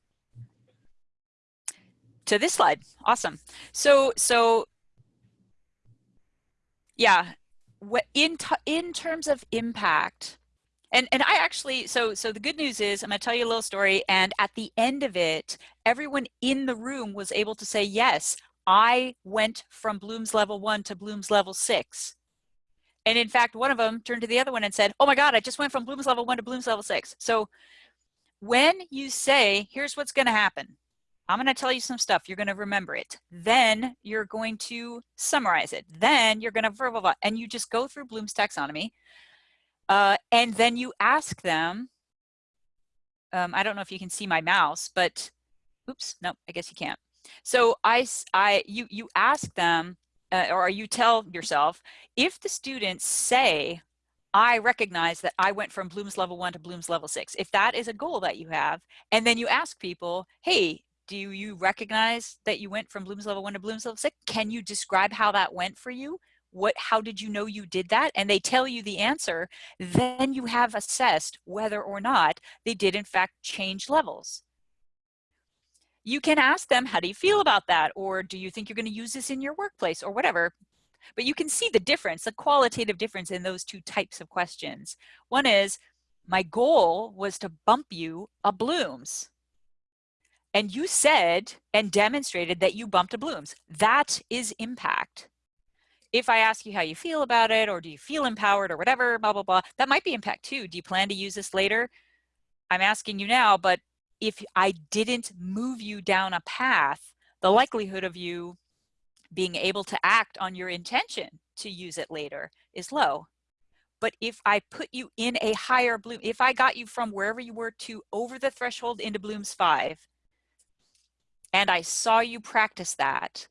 to this slide. Awesome. So so yeah, wh- in in terms of impact, and and I actually so so the good news is I'm to tell you a little story, and at the end of it, everyone in the room was able to say yes. I went from Bloom's level one to Bloom's level six. And in fact, one of them turned to the other one and said, oh my God, I just went from Bloom's level one to Bloom's level six. So when you say, here's what's gonna happen, I'm gonna tell you some stuff, you're gonna remember it. Then you're going to summarize it. Then you're gonna blah, blah, and you just go through Bloom's taxonomy. Uh, and then you ask them, um, I don't know if you can see my mouse, but oops, no, I guess you can't. So I, I, you, you ask them, uh, or you tell yourself, if the students say, I recognize that I went from Bloom's level one to Bloom's level six, if that is a goal that you have, and then you ask people, hey, do you recognize that you went from Bloom's level one to Bloom's level six? Can you describe how that went for you? What, how did you know you did that? And they tell you the answer, then you have assessed whether or not they did in fact change levels you can ask them, how do you feel about that? Or do you think you're going to use this in your workplace or whatever? But you can see the difference, the qualitative difference in those two types of questions. One is, my goal was to bump you a Bloom's. And you said and demonstrated that you bumped a Bloom's. That is impact. If I ask you how you feel about it, or do you feel empowered or whatever, blah, blah, blah, that might be impact too. Do you plan to use this later? I'm asking you now, but if I didn't move you down a path, the likelihood of you being able to act on your intention to use it later is low. But if I put you in a higher bloom, if I got you from wherever you were to over the threshold into blooms five, and I saw you practice that,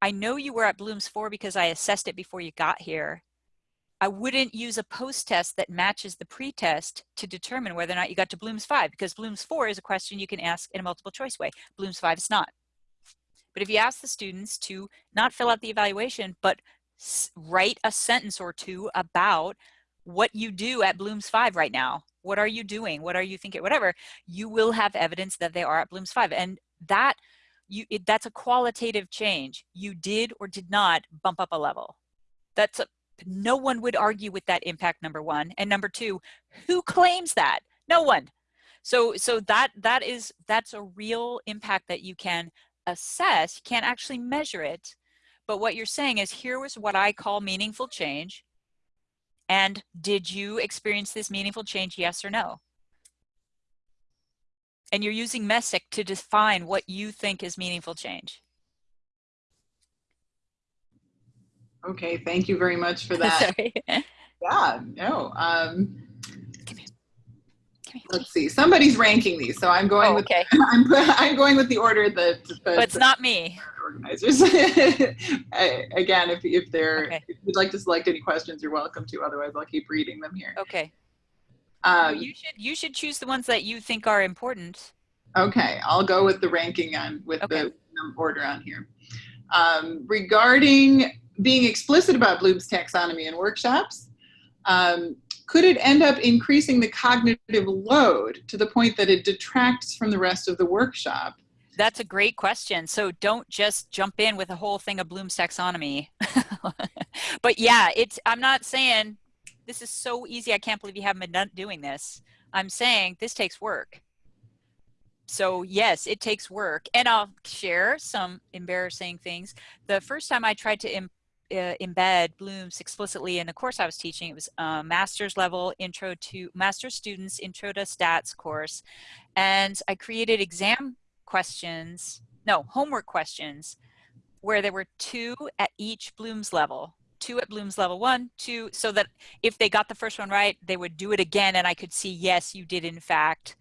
I know you were at blooms four because I assessed it before you got here. I wouldn't use a post-test that matches the pre-test to determine whether or not you got to Bloom's 5 because Bloom's 4 is a question you can ask in a multiple choice way. Bloom's 5 is not. But if you ask the students to not fill out the evaluation, but write a sentence or two about what you do at Bloom's 5 right now, what are you doing, what are you thinking, whatever, you will have evidence that they are at Bloom's 5. And that you it, that's a qualitative change. You did or did not bump up a level. That's a, no one would argue with that impact number one and number two who claims that? No one. So so that that is that's a real impact that you can assess you can't actually measure it but what you're saying is here was what i call meaningful change and did you experience this meaningful change yes or no? And you're using Messick to define what you think is meaningful change Okay, thank you very much for that. yeah, no. Um, let's see. Somebody's ranking these, so I'm going oh, with. Okay. I'm I'm going with the order that. that but it's not me. Organizers. Again, if if they're okay. if you'd like to select any questions, you're welcome to. Otherwise, I'll keep reading them here. Okay. Um, you should you should choose the ones that you think are important. Okay, I'll go with the ranking on with okay. the order on here. Um, regarding being explicit about Bloom's taxonomy in workshops, um, could it end up increasing the cognitive load to the point that it detracts from the rest of the workshop? That's a great question. So don't just jump in with a whole thing of Bloom's taxonomy. but yeah, it's I'm not saying this is so easy. I can't believe you haven't been doing this. I'm saying this takes work. So yes, it takes work. And I'll share some embarrassing things. The first time I tried to uh, embed Bloom's explicitly in the course I was teaching. It was a master's level intro to master's students intro to stats course. And I created exam questions, no, homework questions where there were two at each Bloom's level two at Bloom's level one, two, so that if they got the first one right, they would do it again and I could see, yes, you did in fact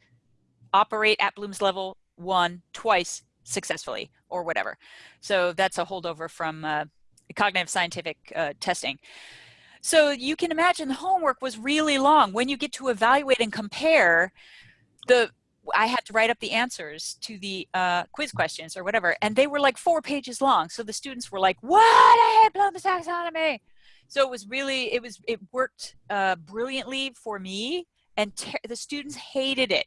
operate at Bloom's level one twice successfully or whatever. So that's a holdover from uh, cognitive scientific uh, testing. So you can imagine the homework was really long. When you get to evaluate and compare, the I had to write up the answers to the uh, quiz questions or whatever, and they were like four pages long. So the students were like, "What? I hate Bloom's taxonomy." So it was really, it was, it worked uh, brilliantly for me, and the students hated it.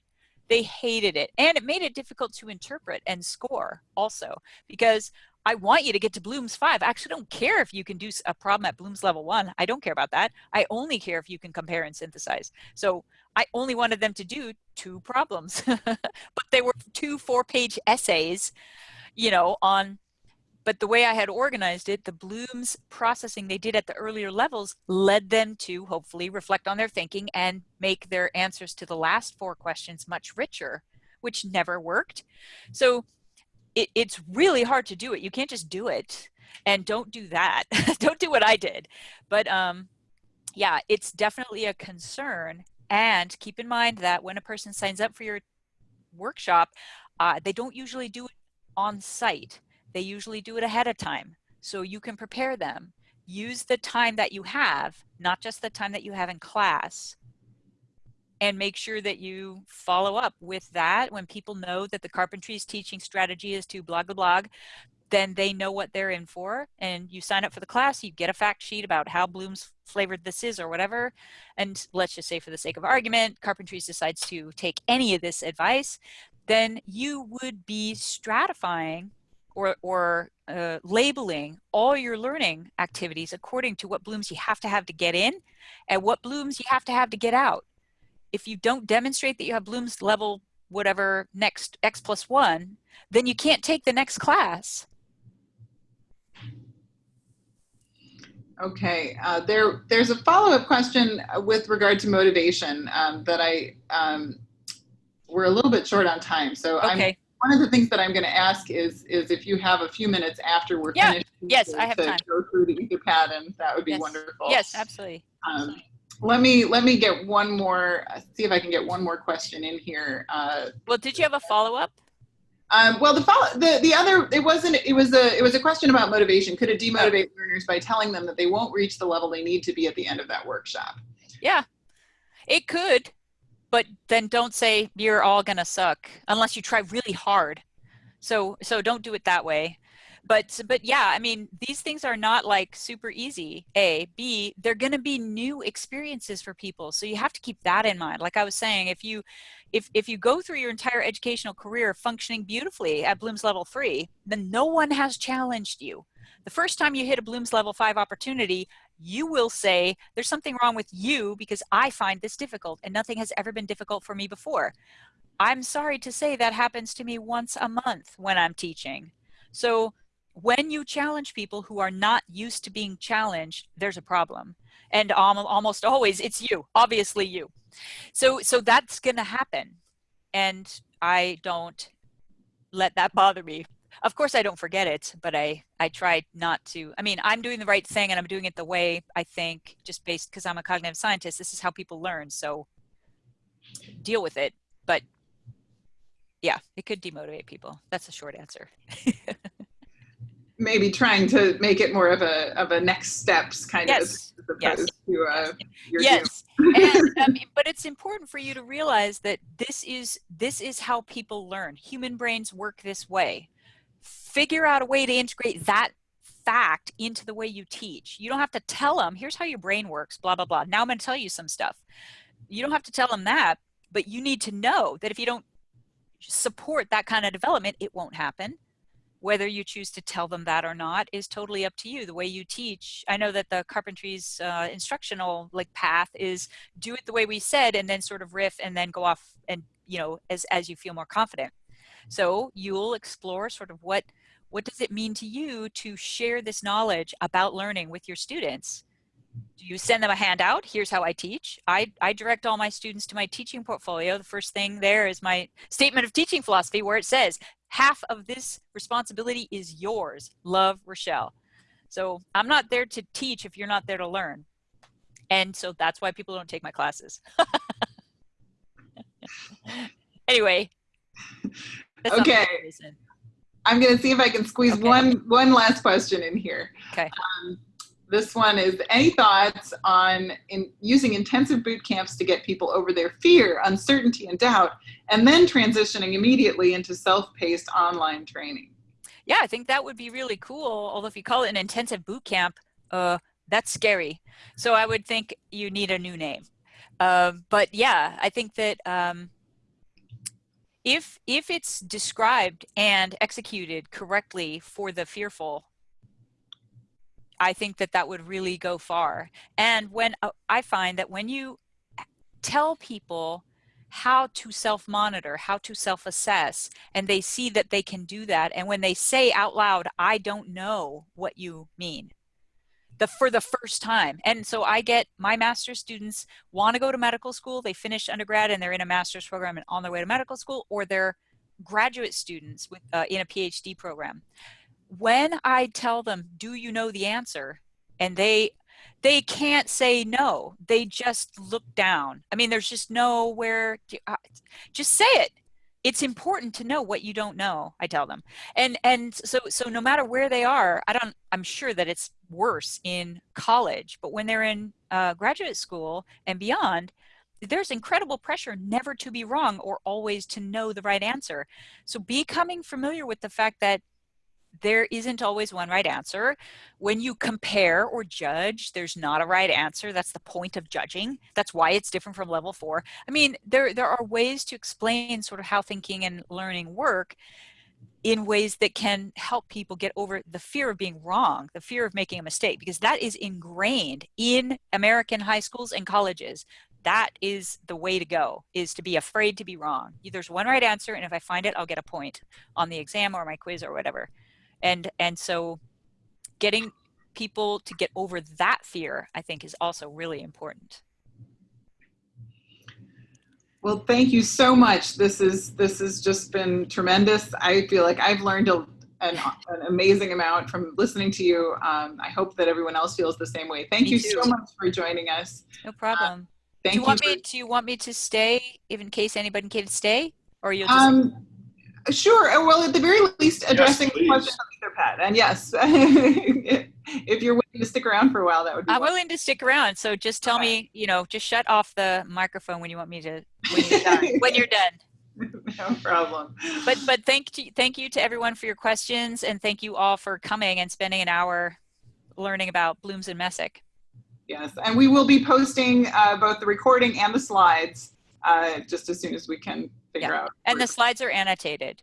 They hated it, and it made it difficult to interpret and score also because I want you to get to Bloom's five. I actually don't care if you can do a problem at Bloom's level one. I don't care about that. I only care if you can compare and synthesize. So I only wanted them to do two problems, but they were two four page essays, you know, on, but the way I had organized it, the Bloom's processing they did at the earlier levels led them to hopefully reflect on their thinking and make their answers to the last four questions much richer, which never worked. So it, it's really hard to do it. You can't just do it and don't do that. don't do what I did. But um, yeah, it's definitely a concern. And keep in mind that when a person signs up for your workshop, uh, they don't usually do it on site. They usually do it ahead of time. So you can prepare them. Use the time that you have, not just the time that you have in class, and make sure that you follow up with that. When people know that the carpentry's teaching strategy is to blog the blog then they know what they're in for and you sign up for the class you get a fact sheet about how bloom's flavored this is or whatever and let's just say for the sake of argument carpentries decides to take any of this advice then you would be stratifying or, or uh, labeling all your learning activities according to what blooms you have to have to get in and what blooms you have to have to get out if you don't demonstrate that you have Bloom's level whatever next X plus one, then you can't take the next class. Okay, uh, there, there's a follow-up question with regard to motivation um, that I, um, we're a little bit short on time. So okay. I'm, one of the things that I'm going to ask is is if you have a few minutes after we're Yeah. finished. Yes, to, I have to time. Go through the Etherpad, and that would be Yes. wonderful. Yes, absolutely. Um, let me let me get one more. See if I can get one more question in here. Uh, Well, did you have a follow-up? um, well, the, follow, the the other it wasn't it was a it was a question about motivation. Could it demotivate learners by telling them that they won't reach the level they need to be at the end of that workshop? Yeah, it could, but then don't say you're all gonna suck unless you try really hard. So so don't do it that way. But but yeah, I mean these things are not like super easy. A B they're gonna be new experiences for people, so you have to keep that in mind. Like I was saying, if you if if you go through your entire educational career functioning beautifully at Bloom's level three, then no one has challenged you. The first time you hit a Bloom's level five opportunity, you will say, There's something wrong with you because I find this difficult and nothing has ever been difficult for me before. I'm sorry to say that happens to me once a month when I'm teaching. So when you challenge people who are not used to being challenged, there's a problem. And almo- almost always it's you, obviously you. So so that's to happen. And I don't let that bother me. Of course I don't forget it, but I I try not to. I mean, I'm doing the right thing and I'm doing it the way I think just based because I'm a cognitive scientist. This is how people learn. So deal with it. But yeah, it could demotivate people. That's a short answer. Maybe trying to make it more of a of a next steps kind of Yes. as opposed Yes. to uh, your yes. and um, but it's important for you to realize that this is this is how people learn. Human brains work this way. Figure out a way to integrate that fact into the way you teach. You don't have to tell them here's how your brain works blah blah blah. Now i'm going to tell you some stuff. You don't have to tell them that but you need to know that if you don't support that kind of development it won't happen whether you choose to tell them that or not is totally up to you. The way you teach i know that the carpentry's uh, instructional like path is do it the way we said and then sort of riff and then go off and you know as as you feel more confident. So you'll explore sort of what what does it mean to you to share this knowledge about learning with your students? Do you send them a handout? Here's how i teach. I i direct all my students to my teaching portfolio. The first thing there is my statement of teaching philosophy where it says half of this responsibility is yours. Love, Rochelle. So I'm not there to teach if you're not there to learn. And so that's why people don't take my classes. anyway. that's not the Okay. I'm going to see if I can squeeze Okay. one one last question in here. Okay. Um, this one is any thoughts on in using intensive boot camps to get people over their fear, uncertainty, and doubt, and then transitioning immediately into self-paced online training? Yeah, I think that would be really cool. Although if you call it an intensive boot camp, uh, that's scary. So I would think you need a new name. Um, but yeah, I think that um, if if it's described and executed correctly for the fearful, I think that that would really go far. And when uh, I find that when you tell people how to self monitor, how to self assess, and they see that they can do that, and when they say out loud, I don't know what you mean. The, for the first time. And so I get my master's students want to go to medical school, they finish undergrad and they're in a master's program and on their way to medical school, or they're graduate students with, uh, in a PhD program when I tell them, "Do you know the answer?" and they they can't say no. They just look down. I mean, there's just nowhere. To, uh, just say it. It's important to know what you don't know. I tell them, and and so so no matter where they are, I don't. I'm sure that it's worse in college, but when they're in uh, graduate school and beyond, there's incredible pressure never to be wrong or always to know the right answer. So becoming familiar with the fact that there isn't always one right answer. When you compare or judge, there's not a right answer. That's the point of judging. That's why it's different from level four. I mean, there, there are ways to explain sort of how thinking and learning work in ways that can help people get over the fear of being wrong, the fear of making a mistake, because that is ingrained in American high schools and colleges. That is the way to go, is to be afraid to be wrong. There's one right answer, and if I find it, I'll get a point on the exam or my quiz or whatever and and so getting people to get over that fear i think is also really important Well, thank you so much. This is this has just been tremendous. I feel like I've learned a, an, an amazing amount from listening to you. Um, I hope that everyone else feels the same way. Thank Me you too. so much for joining us. No problem. Thank do you want for- me? Do you want me to stay, even in case anybody can stay, or you'll just? Um, sure. Uh, Well, at the very least, addressing the please. questions on Etherpad. And yes, if you're willing to stick around for a while, that would be. I'm wonderful. willing to stick around. So just tell Okay. me, you know, just shut off the microphone when you want me to. When you're done. when you're done. no problem. But but thank you thank you to everyone for your questions and thank you all for coming and spending an hour learning about blooms and messick. Yes, and we will be posting uh, both the recording and the slides uh, just as soon as we can figure out. And the slides are annotated.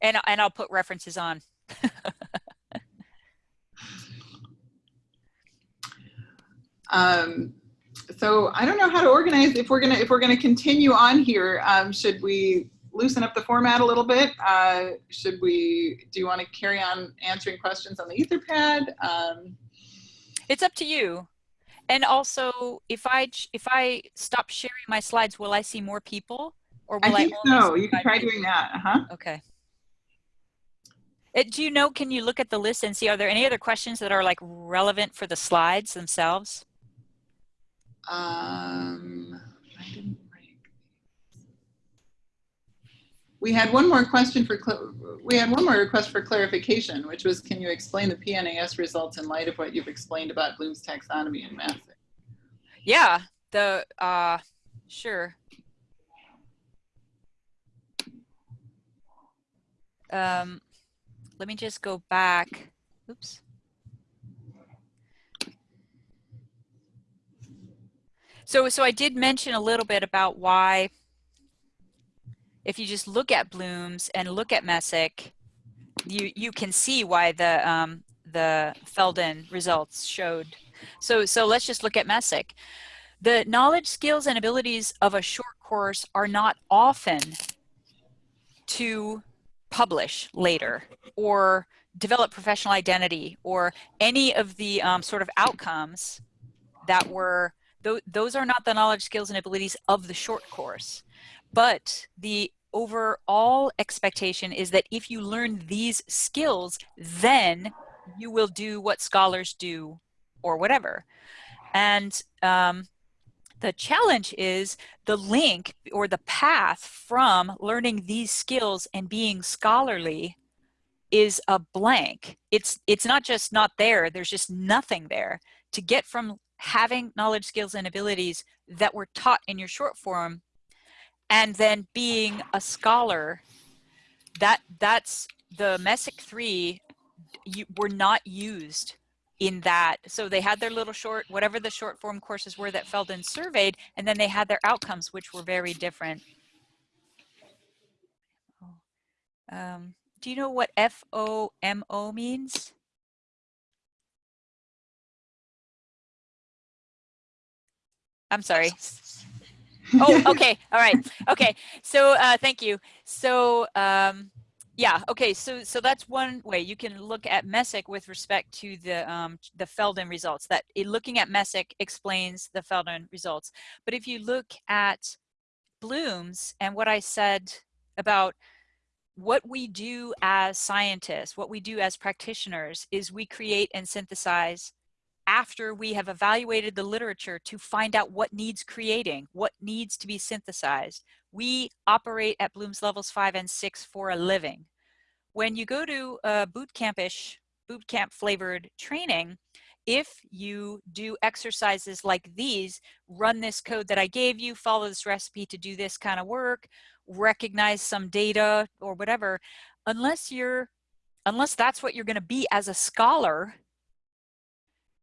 And and I'll put references on. Um, so I don't know how to organize if we're gonna if we're gonna continue on here. Um, should we loosen up the format a little bit? Uh, should we? Do you want to carry on answering questions on the Etherpad? Um, It's up to you. And also if I if I stop sharing my slides, will I see more people? Or I will I, think only so. You can try people? doing that. Uh huh. Okay. Uh, do you know, can you look at the list and see, are there any other questions that are like relevant for the slides themselves? Um, I didn't write. We had one more question for, we had one more request for clarification, which was, can you explain the PNAS results in light of what you've explained about Bloom's taxonomy and math? Yeah, the, uh, sure. Um, let me just go back. Oops. So, so I did mention a little bit about why, if you just look at blooms and look at Messick, you you can see why the um, the Feldon results showed. So, so let's just look at Messick. The knowledge, skills, and abilities of a short course are not often to publish later or develop professional identity or any of the um, sort of outcomes that were th those are not the knowledge skills and abilities of the short course. But the overall expectation is that if you learn these skills then you will do what scholars do or whatever. And um, the challenge is the link or the path from learning these skills and being scholarly is a blank. It's it's not just not there, there's just nothing there. To get from having knowledge, skills, and abilities that were taught in your short form and then being a scholar, that that's the Messick 3 you, were not used in that. So they had their little short, whatever the short form courses were that Feldon surveyed, and then they had their outcomes, which were very different. Um, do you know what FOMO means? I'm sorry. oh, okay. All right. Okay. So uh, thank you. So um, yeah. Okay. So so that's one way you can look at Messick with respect to the um, the Feldon results. That it, looking at Messick explains the Feldon results. But if you look at Bloom's and what I said about what we do as scientists, what we do as practitioners is we create and synthesize after we have evaluated the literature to find out what needs creating, what needs to be synthesized. We operate at Bloom's levels five and six for a living. When you go to a boot campish, boot camp flavored training, if you do exercises like these, run this code that I gave you, follow this recipe to do this kind of work, recognize some data or whatever, unless you're, unless that's what you're gonna be as a scholar,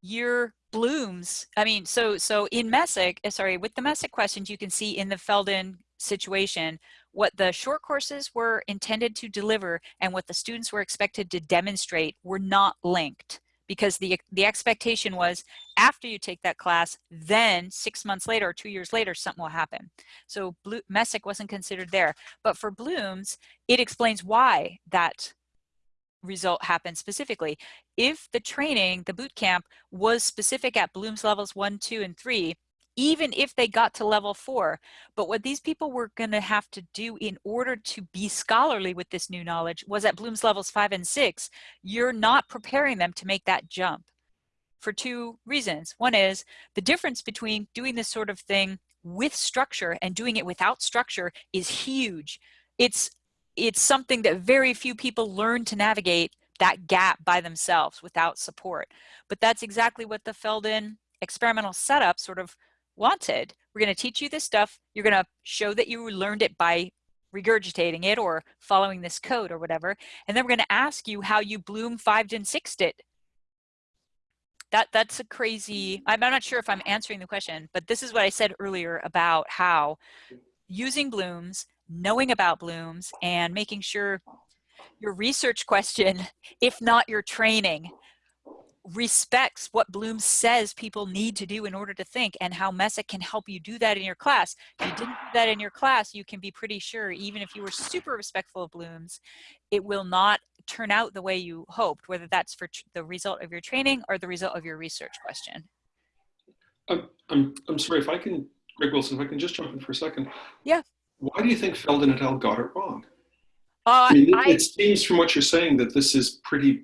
your blooms i mean so so in messick uh, sorry with the messick questions you can see in the feldon situation what the short courses were intended to deliver and what the students were expected to demonstrate were not linked. Because the the expectation was after you take that class then six months later or two years later something will happen. So messick wasn't considered there. But for blooms it explains why that result happened specifically. If the training, the boot camp, was specific at Bloom's levels one, two, and three, even if they got to level four. But what these people were going to have to do in order to be scholarly with this new knowledge was at Bloom's levels five and six, you're not preparing them to make that jump for two reasons. One is the difference between doing this sort of thing with structure and doing it without structure is huge. It's, it's something that very few people learn to navigate that gap by themselves without support. But that's exactly what the Feldon experimental setup sort of wanted. We're going to teach you this stuff. You're going to show that you learned it by regurgitating it or following this code or whatever. And then we're going to ask you how you Bloom 5 and 6 it. That, that's a crazy, I'm not sure if I'm answering the question, but this is what I said earlier about how using blooms, knowing about blooms, and making sure your research question, if not your training, respects what Bloom says people need to do in order to think and how Messick can help you do that in your class. If you didn't do that in your class, you can be pretty sure, even if you were super respectful of Bloom's, it will not turn out the way you hoped, whether that's for the result of your training or the result of your research question. I'm, I'm, I'm sorry, if I can, Greg Wilson, if I can just jump in for a second. Yeah. Why do you think Feldon et al. got it wrong? Uh, I mean, it, I, it seems from what you're saying that this is pretty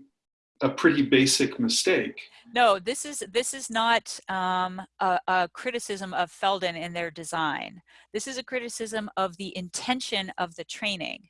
a pretty basic mistake. No, this is this is not um, a, a, criticism of Feldon and their design. This is a criticism of the intention of the training.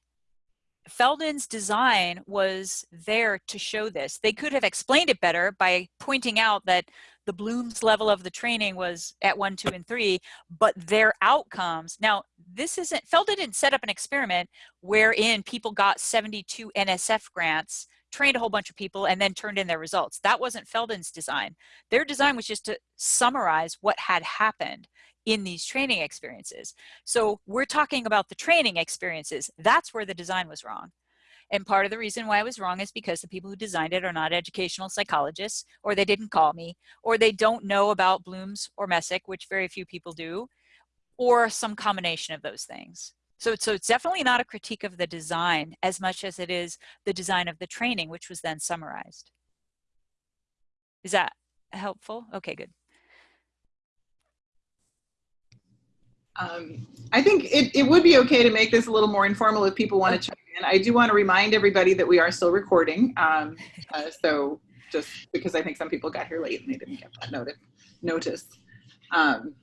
Feldon's design was there to show this. They could have explained it better by pointing out that the Bloom's level of the training was at one, two, and three, but their outcomes. Now, this isn't, Feldon didn't set up an experiment wherein people got 72 NSF grants trained a whole bunch of people and then turned in their results. That wasn't Feldon's design. Their design was just to summarize what had happened in these training experiences. So we're talking about the training experiences. That's where the design was wrong. And part of the reason why I was wrong is because the people who designed it are not educational psychologists, or they didn't call me, or they don't know about Bloom's or Messick, which very few people do, or some combination of those things. So, so it's definitely not a critique of the design as much as it is the design of the training, which was then summarized. Is that helpful? Okay, good. Um, I think it, it would be okay to make this a little more informal if people want to chime in. I do want to remind everybody that we are still recording. Um, uh, so just because I think some people got here late and they didn't get that notice. notice. Um,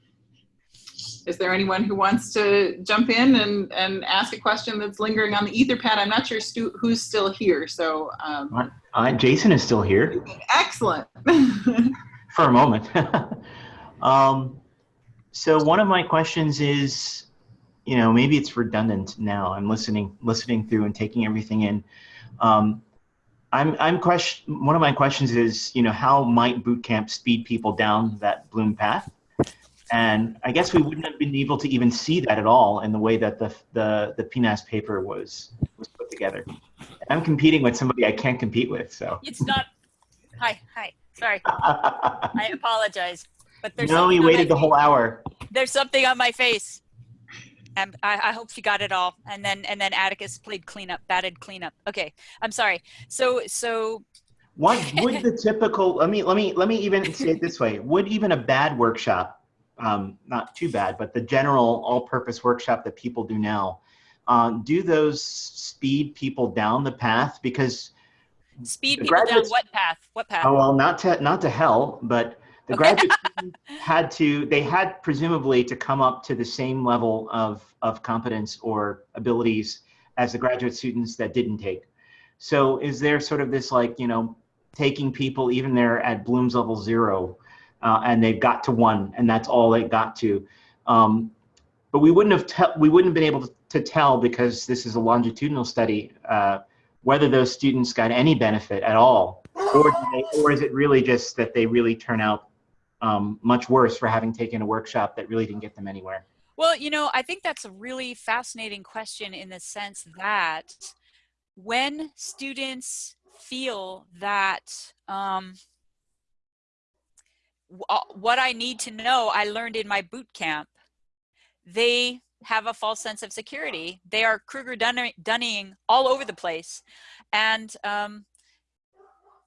is there anyone who wants to jump in and, and ask a question that's lingering on the Etherpad? I'm not sure stu who's still here, so. Um, uh, Jason is still here. Excellent. For a moment. so one of my questions is, you know, maybe it's redundant now. I'm listening, listening through and taking everything in. Um, I'm, I'm question. One of my questions is, you know, how might bootcamp speed people down that Bloom path? And I guess we wouldn't have been able to even see that at all in the way that the the the PNAS paper was was put together. I'm competing with somebody I can't compete with, so. It's not. Hi, hi. Sorry. I apologize, but there's. No, he waited the whole hour. There's something on my face. And I, I hope she got it all. And then and then Atticus played cleanup, batted cleanup. Okay, I'm sorry. So so what would the typical let me let me let me even say it this way would even a bad workshop um, not too bad, but the general all-purpose workshop that people do now, uh, do those speed people down the path? Because speed people down what path? What path? Oh well, not to not to hell, but the graduate had to they had presumably to come up to the same level of of competence or abilities as the graduate students that didn't take. So is there sort of this like you know taking people even there at Bloom's level zero uh, and they've got to one, and that's all they got to. Um, but we wouldn't have te- we wouldn't have been able to, to, tell because this is a longitudinal study uh, whether those students got any benefit at all, or they, or is it really just that they really turn out um, much worse for having taken a workshop that really didn't get them anywhere? Well, you know, I think that's a really fascinating question in the sense that when students feel that um, uh, what I need to know, I learned in my boot camp. They have a false sense of security. They are Kruger Dunning all over the place. And um,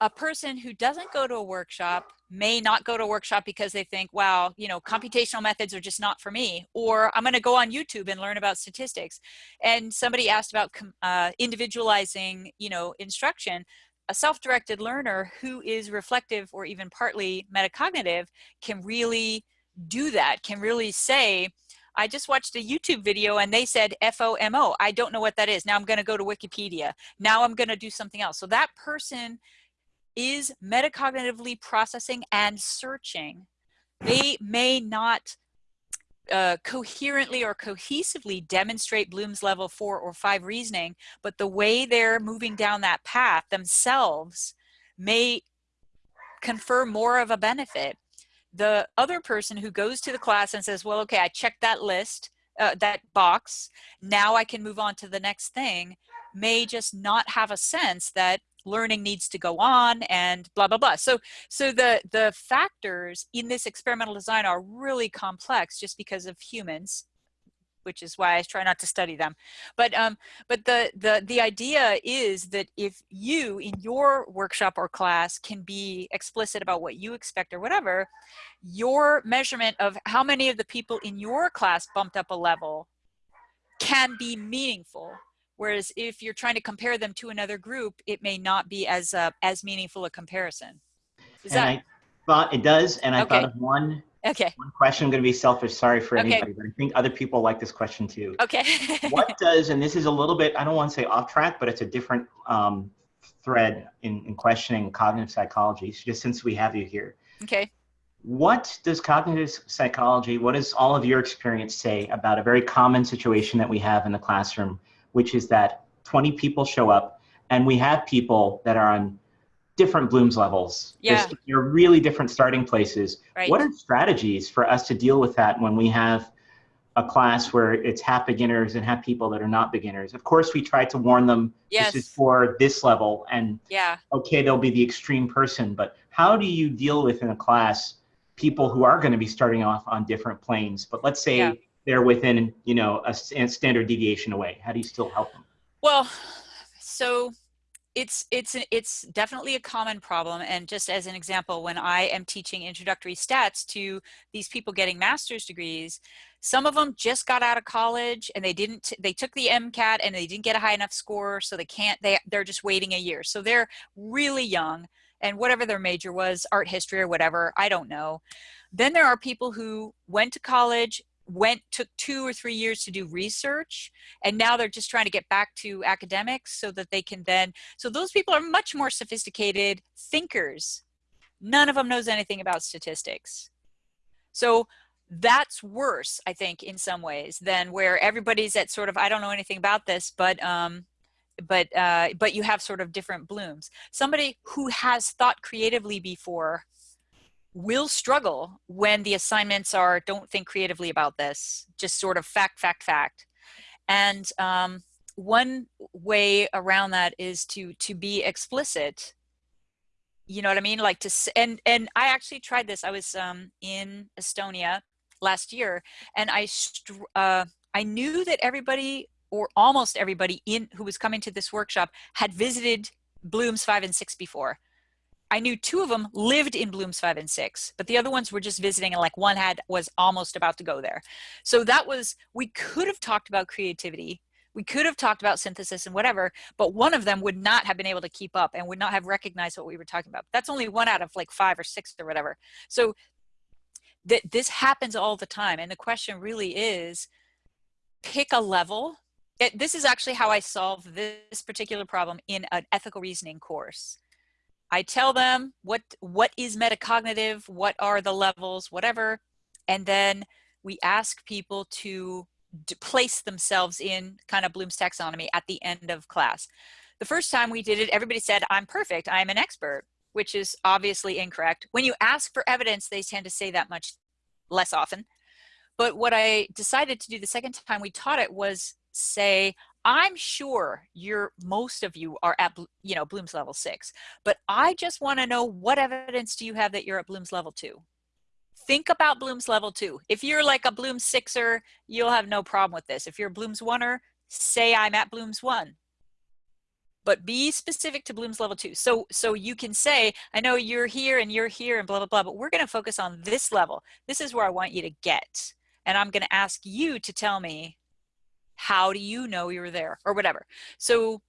a person who doesn't go to a workshop may not go to a workshop because they think, wow, you know, computational methods are just not for me, or I'm going to go on YouTube and learn about statistics. And somebody asked about uh, individualizing, you know, instruction. A self-directed learner who is reflective or even partly metacognitive can really do that, can really say, I just watched a YouTube video and they said FOMO. I don't know what that is. Now I'm going to go to Wikipedia. Now I'm going to do something else. So that person is metacognitively processing and searching. They may not uh, coherently or cohesively demonstrate Bloom's level four or five reasoning, but the way they're moving down that path themselves may confer more of a benefit. The other person who goes to the class and says, well, okay, I checked that list, uh, that box, now I can move on to the next thing, may just not have a sense that learning needs to go on and blah blah blah so so the the factors in this experimental design are really complex just because of humans which is why I try not to study them. But um, but the the the idea is that if you in your workshop or class can be explicit about what you expect or whatever, your measurement of how many of the people in your class bumped up a level can be meaningful Whereas if you're trying to compare them to another group, it may not be as uh, as meaningful a comparison. Is and that... I thought it does, and I okay. thought of one. Okay. One question. I'm going to be selfish. Sorry for okay. anybody, but I think other people like this question too. Okay. what does, and this is a little bit, I don't want to say off track, but it's a different um, thread in, in questioning cognitive psychology, just since we have you here. Okay. What does cognitive psychology, what does all of your experience say about a very common situation that we have in the classroom which is that 20 people show up and we have people that are on different Bloom's levels. Yeah. They're really different starting places. Right. What are strategies for us to deal with that when we have a class where it's half beginners and half people that are not beginners? Of course, we try to warn them yes. this is for this level and yeah. okay, they'll be the extreme person, but how do you deal with in a class people who are going to be starting off on different planes? But let's say yeah they're within you know a standard deviation away. How do you still help them? Well so it's it's it's definitely a common problem. And just as an example when i am teaching introductory stats to these people getting master's degrees some of them just got out of college and they didn't they took the mcat and they didn't get a high enough score so they can't they they're just waiting a year. So they're really young and whatever their major was art history or whatever i don't know. Then there are people who went to college went took two or three years to do research and now they're just trying to get back to academics so that they can then so those people are much more sophisticated thinkers. None of them knows anything about statistics. So that's worse i think in some ways than where everybody's at sort of i don't know anything about this but um but uh but you have sort of different blooms. Somebody who has thought creatively before will struggle when the assignments are don't think creatively about this just sort of fact fact fact. And um, one way around that is to to be explicit. You know what i mean? Like to and and i actually tried this. I was um, in estonia last year and i uh, i knew that everybody or almost everybody in who was coming to this workshop had visited bloom's five and six before I knew two of them lived in Bloom's five and six, but the other ones were just visiting and like one had was almost about to go there. So that was, we could have talked about creativity. We could have talked about synthesis and whatever, but one of them would not have been able to keep up and would not have recognized what we were talking about. That's only one out of like five or six or whatever. So that this happens all the time. And the question really is pick a level. It, this is actually how I solve this particular problem in an ethical reasoning course I tell them what what is metacognitive, what are the levels, whatever, and then we ask people to place themselves in kind of Bloom's taxonomy at the end of class. The first time we did it, everybody said, I'm perfect, I'm an expert, which is obviously incorrect. When you ask for evidence, they tend to say that much less often. But what I decided to do the second time we taught it was say, I'm sure you're most of you are at you know Bloom's level six, but I just want to know what evidence do you have that you're at Bloom's level two? Think about Bloom's level two. If you're like a Bloom sixer, you'll have no problem with this. If you're a Bloom's oneer, say I'm at Bloom's one. but be specific to Bloom's level two. So, so you can say, I know you're here and you're here and blah, blah, blah, but we're going to focus on this level. This is where I want you to get. And I'm going to ask you to tell me, how do you know you're there or whatever. So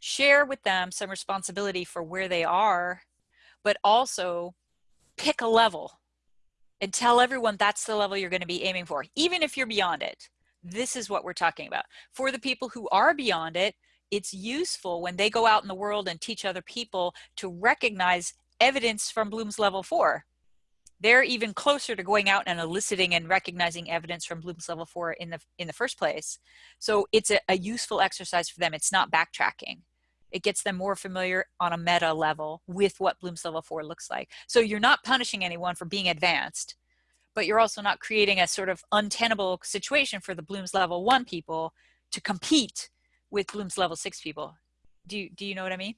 share with them some responsibility for where they are, but also pick a level and tell everyone that's the level you're going to be aiming for, even if you're beyond it. This is what we're talking about. For the people who are beyond it, it's useful when they go out in the world and teach other people to recognize evidence from Bloom's level four. They're even closer to going out and eliciting and recognizing evidence from Bloom's level four in the in the first place. So it's a, a useful exercise for them. It's not backtracking. It gets them more familiar on a meta level with what Bloom's level four looks like. So you're not punishing anyone for being advanced, but you're also not creating a sort of untenable situation for the Bloom's level one people to compete with Bloom's level six people. Do you, do you know what I mean?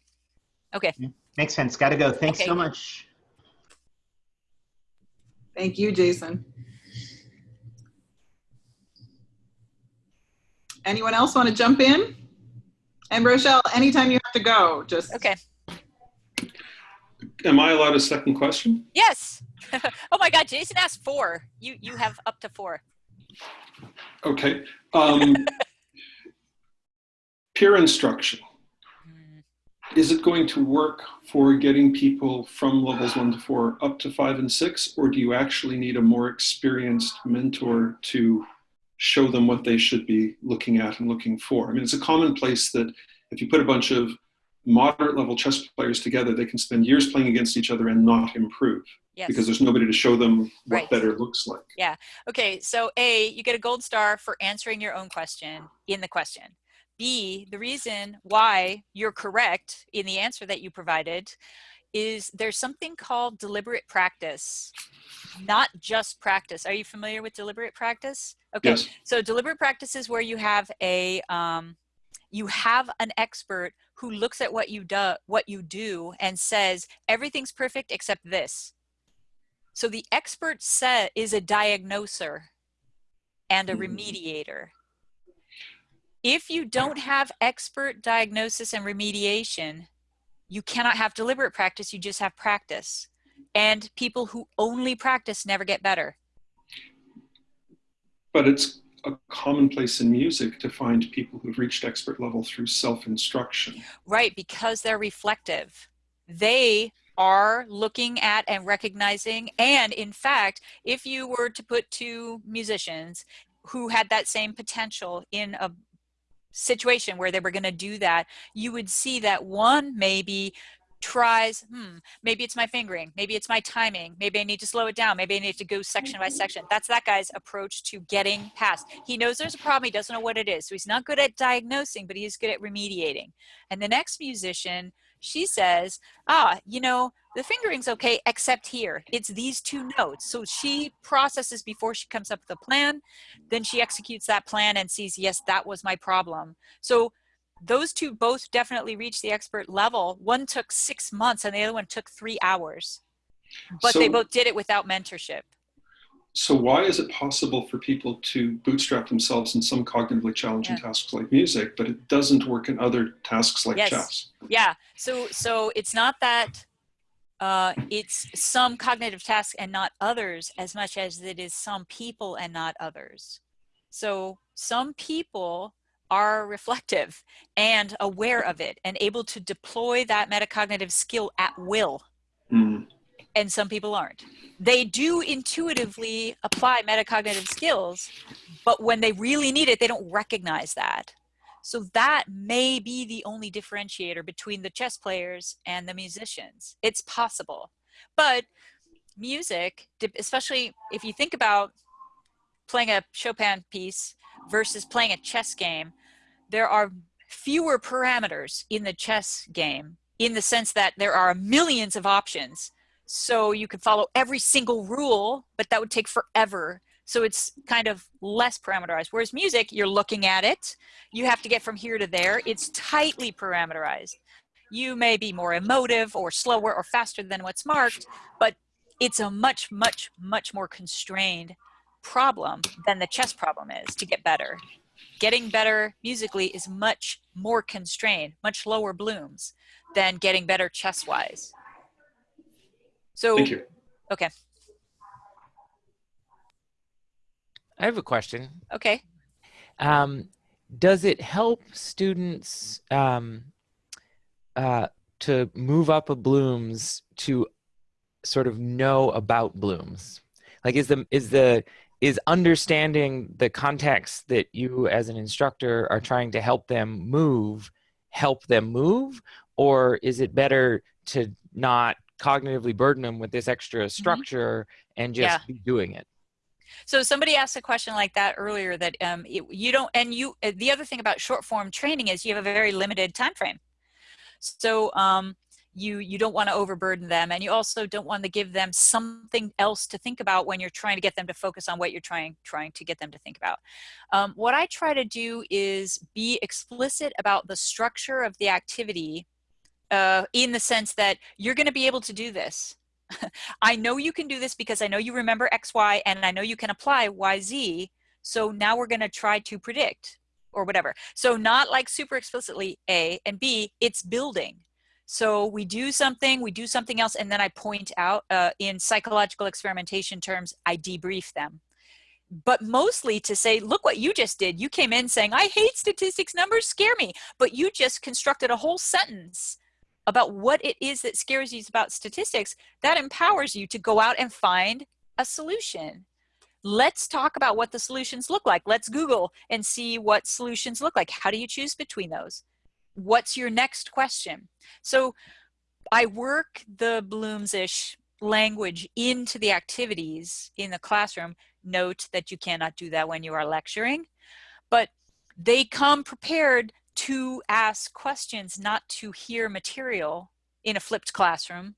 Okay. Makes sense. Got to go. Thanks Okay. so much. Thank you, Jason. Anyone else want to jump in? And Rochelle, anytime you have to go, just Okay. Am I allowed a second question? Yes. oh my God, Jason asked four. You, you have up to four. Okay. Um, peer instruction. Is it going to work for getting people from levels one to four up to five and six, or do you actually need a more experienced mentor to show them what they should be looking at and looking for? I mean, it's a commonplace that if you put a bunch of moderate level chess players together, they can spend years playing against each other and not improve Yes. because there's nobody to show them what Right. better looks like. Yeah. Okay, so A, you get a gold star for answering your own question in the question. B, the reason why you're correct in the answer that you provided is there's something called deliberate practice, not just practice. Are you familiar with deliberate practice? Okay, Yes. so deliberate practice is where you have a um, you have an expert who looks at what you do what you do and says everything's perfect except this. So the expert set is a diagnoser and a Mhm. remediator. If you don't have expert diagnosis and remediation, you cannot have deliberate practice, you just have practice. And people who only practice never get better. But it's a commonplace in music to find people who've reached expert level through self-instruction. Right, because they're reflective. They are looking at and recognizing. And in fact, if you were to put two musicians who had that same potential in a situation where they were going to do that, you would see that one maybe tries, hmm, maybe it's my fingering, maybe it's my timing, maybe I need to slow it down, maybe I need to go section by section. That's that guy's approach to getting past. He knows there's a problem, he doesn't know what it is. So he's not good at diagnosing, but he's good at remediating. And the next musician, she says, ah, you know, the fingering's okay, except here. It's these two notes. So she processes before she comes up with a plan, then she executes that plan and sees, yes, that was my problem. So those two both definitely reached the expert level. One took six months and the other one took three hours. But they both did it without mentorship. So why is it possible for people to bootstrap themselves in some cognitively challenging Yeah. tasks like music, but it doesn't work in other tasks like Yes. chess? Yeah. So so it's not that uh, it's some cognitive tasks and not others as much as it is some people and not others. So some people are reflective and aware of it and able to deploy that metacognitive skill at will. Mm. And some people aren't. They do intuitively apply metacognitive skills, but when they really need it, they don't recognize that. So that may be the only differentiator between the chess players and the musicians. It's possible. But music, especially if you think about playing a Chopin piece versus playing a chess game, there are fewer parameters in the chess game in the sense that there are millions of options so you could follow every single rule, but that would take forever. So it's kind of less parameterized. Whereas music, you're looking at it, you have to get from here to there. It's tightly parameterized. You may be more emotive or slower or faster than what's marked, but it's a much, much, much more constrained problem than the chess problem is to get better. getting better musically is much more constrained, much lower blooms than getting better chess wise. So, Thank you. okay, I have a question. okay. Um, does it help students um, uh, to move up a blooms to sort of know about blooms? Like, is the is the is understanding the context that you as an instructor are trying to help them move help them move or is it better to not cognitively burden them with this extra structure and just Yeah. be doing it So somebody asked a question like that earlier that um, it, you don't, and you, uh, the other thing about short form training is you have a very limited time frame. So um, you, you don't want to overburden them and you also don't want to give them something else to think about when you're trying to get them to focus on what you're trying, trying to get them to think about. Um, what I try to do is be explicit about the structure of the activity uh, in the sense that you're going to be able to do this. I know you can do this because I know you remember X, Y, and I know you can apply Y, Z. So now we're going to try to predict or whatever. So not like super explicitly A and B, it's building. So we do something, we do something else, and then I point out uh, in psychological experimentation terms, I debrief them. But mostly to say, look what you just did. You came in saying, I hate statistics, numbers scare me. But you just constructed a whole sentence about what it is that scares you about statistics, that empowers you to go out and find a solution. Let's talk about what the solutions look like. Let's Google and see what solutions look like. How do you choose between those? What's your next question? So I work the Bloomsish language into the activities in the classroom. Note that you cannot do that when you are lecturing, but they come prepared to ask questions, not to hear material in a flipped classroom.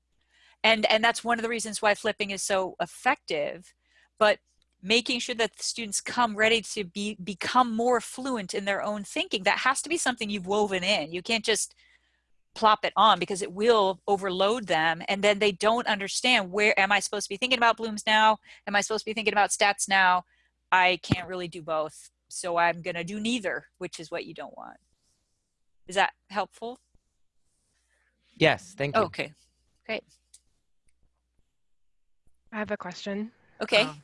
And, and that's one of the reasons why flipping is so effective. But making sure that the students come ready to be become more fluent in their own thinking, that has to be something you've woven in. You can't just plop it on because it will overload them and then they don't understand where am I supposed to be thinking about blooms now? Am I supposed to be thinking about stats now? I can't really do both. So I'm going to do neither, which is what you don't want. Is that helpful? yes thank you Okay. Great. I have a question. Okay. Um,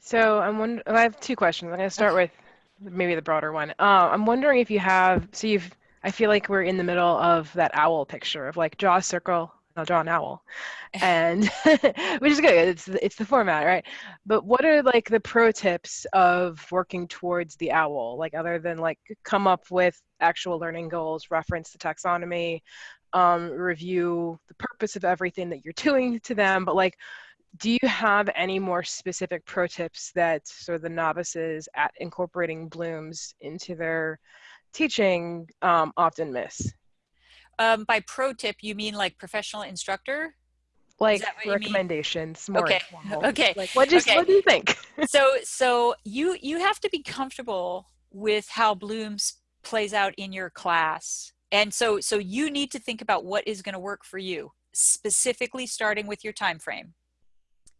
so I'm wondering, I have two questions. I'm going to start with maybe the broader one. Uh, I'm wondering if you have, so you've, I feel like we're in the middle of that owl picture of like draw a circle, I'll draw an owl, and which is good. It's it's the format, right? But what are like the pro tips of working towards the owl? Like other than like come up with actual learning goals, reference the taxonomy, um, review the purpose of everything that you're doing to them, but like do you have any more specific pro tips that sort of the novices at incorporating blooms into their teaching um, often miss Um, by pro tip, you mean like professional instructor? like that what you mean? recommendations more Okay, informal. okay, like what just okay. what do you think so so you you have to be comfortable with how blooms plays out in your class and so so you need to think about what is going to work for you specifically starting with your time frame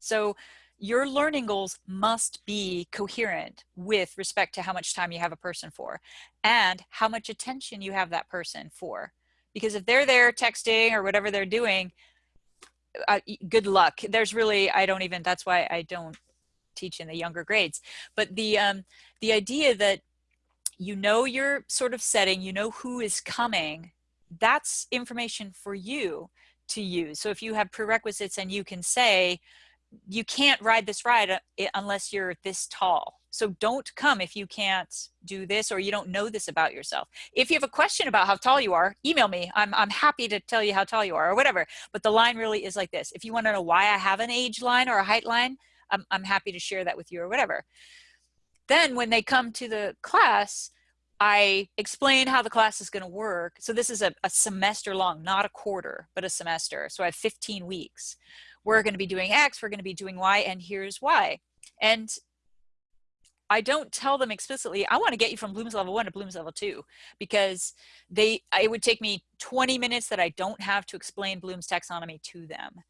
so your learning goals must be coherent with respect to how much time you have a person for and how much attention you have that person for because if they're there texting or whatever they're doing uh, good luck. There's really i don't even that's why i don't teach in the younger grades. But the um the idea that you know your sort of setting you know who is coming that's information for you to use. So if you have prerequisites and you can say you can't ride this ride uh, unless you're this tall so don't come if you can't do this or you don't know this about yourself if you have a question about how tall you are email me i'm, I'm happy to tell you how tall you are or whatever but the line really is like this if you want to know why i have an age line or a height line I'm, I'm happy to share that with you or whatever. Then when they come to the class, I explain how the class is going to work. So this is a, a semester long, not a quarter, but a semester. So I have 15 weeks. We're going to be doing X, we're going to be doing Y, and here's why. And I don't tell them explicitly, I want to get you from Bloom's level one to Bloom's level two, because they it would take me 20 minutes that I don't have to explain Bloom's taxonomy to them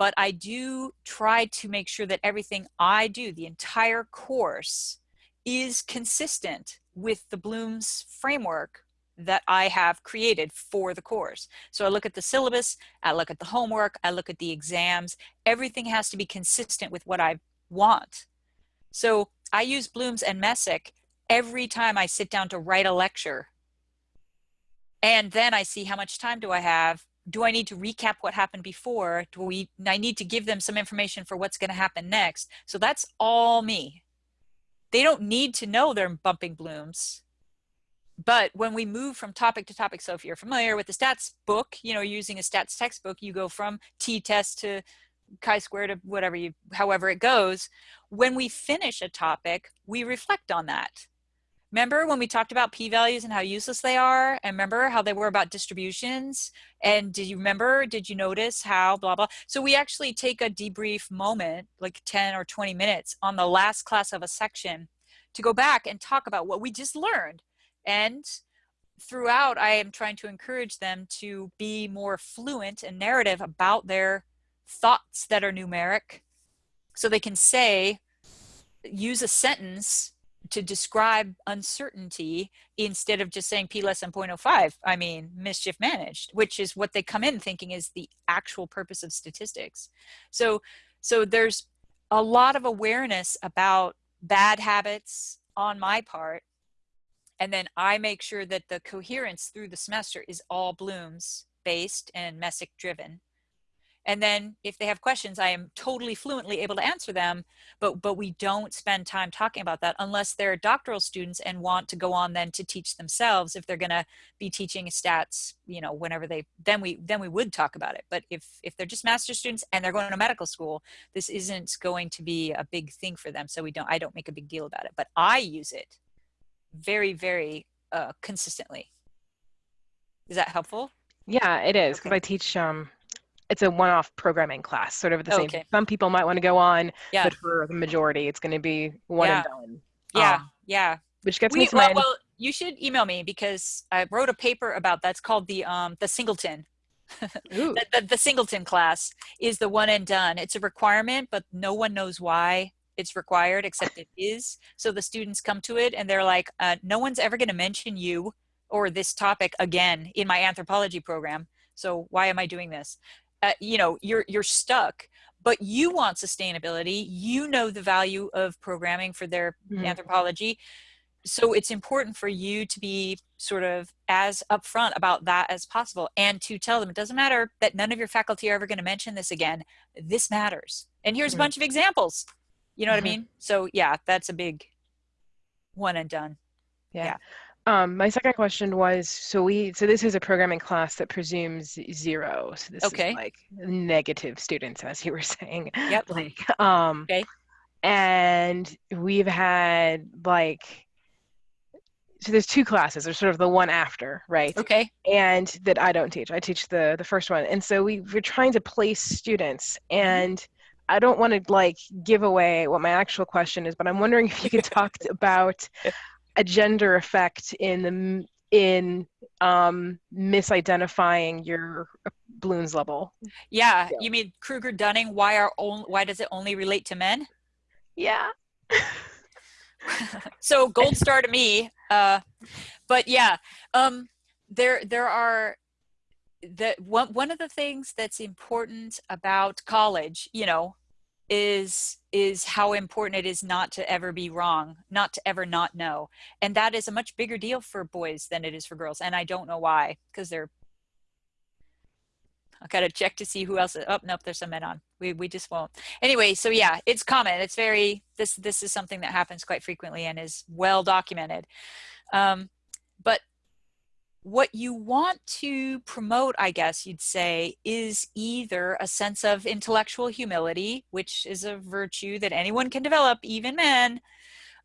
but I do try to make sure that everything I do, the entire course, is consistent with the Bloom's framework that I have created for the course. So I look at the syllabus, I look at the homework, I look at the exams. Everything has to be consistent with what I want. So I use Bloom's and Messick every time I sit down to write a lecture. And then I see how much time do I have? Do I need to recap what happened before? Do we, I need to give them some information for what's gonna happen next. So that's all me. They don't need to know they're bumping Bloom's but when we move from topic to topic, so if you're familiar with the stats book, you know, using a stats textbook, you go from t-test to chi-square to whatever you, however it goes. When we finish a topic, we reflect on that. Remember when we talked about p-values and how useless they are? And remember how they were about distributions? And did you remember, did you notice how blah, blah? So we actually take a debrief moment, like 10 or 20 minutes on the last class of a section to go back and talk about what we just learned and throughout, I am trying to encourage them to be more fluent and narrative about their thoughts that are numeric. So they can say, use a sentence to describe uncertainty instead of just saying p less than 0.05 i mean mischief managed which is what they come in thinking is the actual purpose of statistics so so there's a lot of awareness about bad habits on my part and then I make sure that the coherence through the semester is all Bloom's based and Messick driven. And then if they have questions, I am totally fluently able to answer them, but, but we don't spend time talking about that unless they're doctoral students and want to go on then to teach themselves if they're gonna be teaching stats, you know, whenever they, then we, then we would talk about it. But if, if they're just master students and they're going to medical school, this isn't going to be a big thing for them. So we don't, I don't make a big deal about it, but I use it very, very uh, consistently. Is that helpful? Yeah, it is because Okay. I teach. Um, it's a one-off programming class, sort of the same. Okay. Some people might want to go on, Yeah. but for the majority, it's going to be one and done. Yeah, Um, yeah. which gets We, me to well, my. well, you should email me because I wrote a paper about that's called the um the singleton. The, the, the singleton class is the one and done. It's a requirement, but no one knows why it's required except it is. So the students come to it and they're like, uh, no one's ever going to mention you or this topic again in my anthropology program. So why am I doing this? Uh, you know, you're you're stuck. But you want sustainability. You know the value of programming for their Mhm. anthropology. So it's important for you to be sort of as upfront about that as possible and to tell them it doesn't matter that none of your faculty are ever going to mention this again. This matters. And here's a Mhm. bunch of examples. You know what Mhm. I mean? So yeah, that's a big one and done. yeah. yeah. Um, my second question was so we so this is a programming class that presumes zero. So this Okay. is like negative students, as you were saying. Yep. Like um. Okay. And we've had like. So there's two classes. There's sort of the one after, right? Okay. and that I don't teach. I teach the the first one, and so we we're trying to place students, and I don't want to like give away what my actual question is, but I'm wondering if you could talk about a gender effect in the in um, misidentifying your balloons level. Yeah. You mean Kruger Dunning? Why are only, why does it only relate to men? Yeah. so gold star to me uh but yeah um there there are the one one of the things that's important about college you know is is how important it is not to ever be wrong not to ever not know. And that is a much bigger deal for boys than it is for girls and i don't know why because they're i gotta check to see who else oh nope there's some men on. We we just won't. Anyway so yeah it's common. It's very this this is something that happens quite frequently and is well documented. Um, what you want to promote i guess you'd say is either a sense of intellectual humility which is a virtue that anyone can develop even men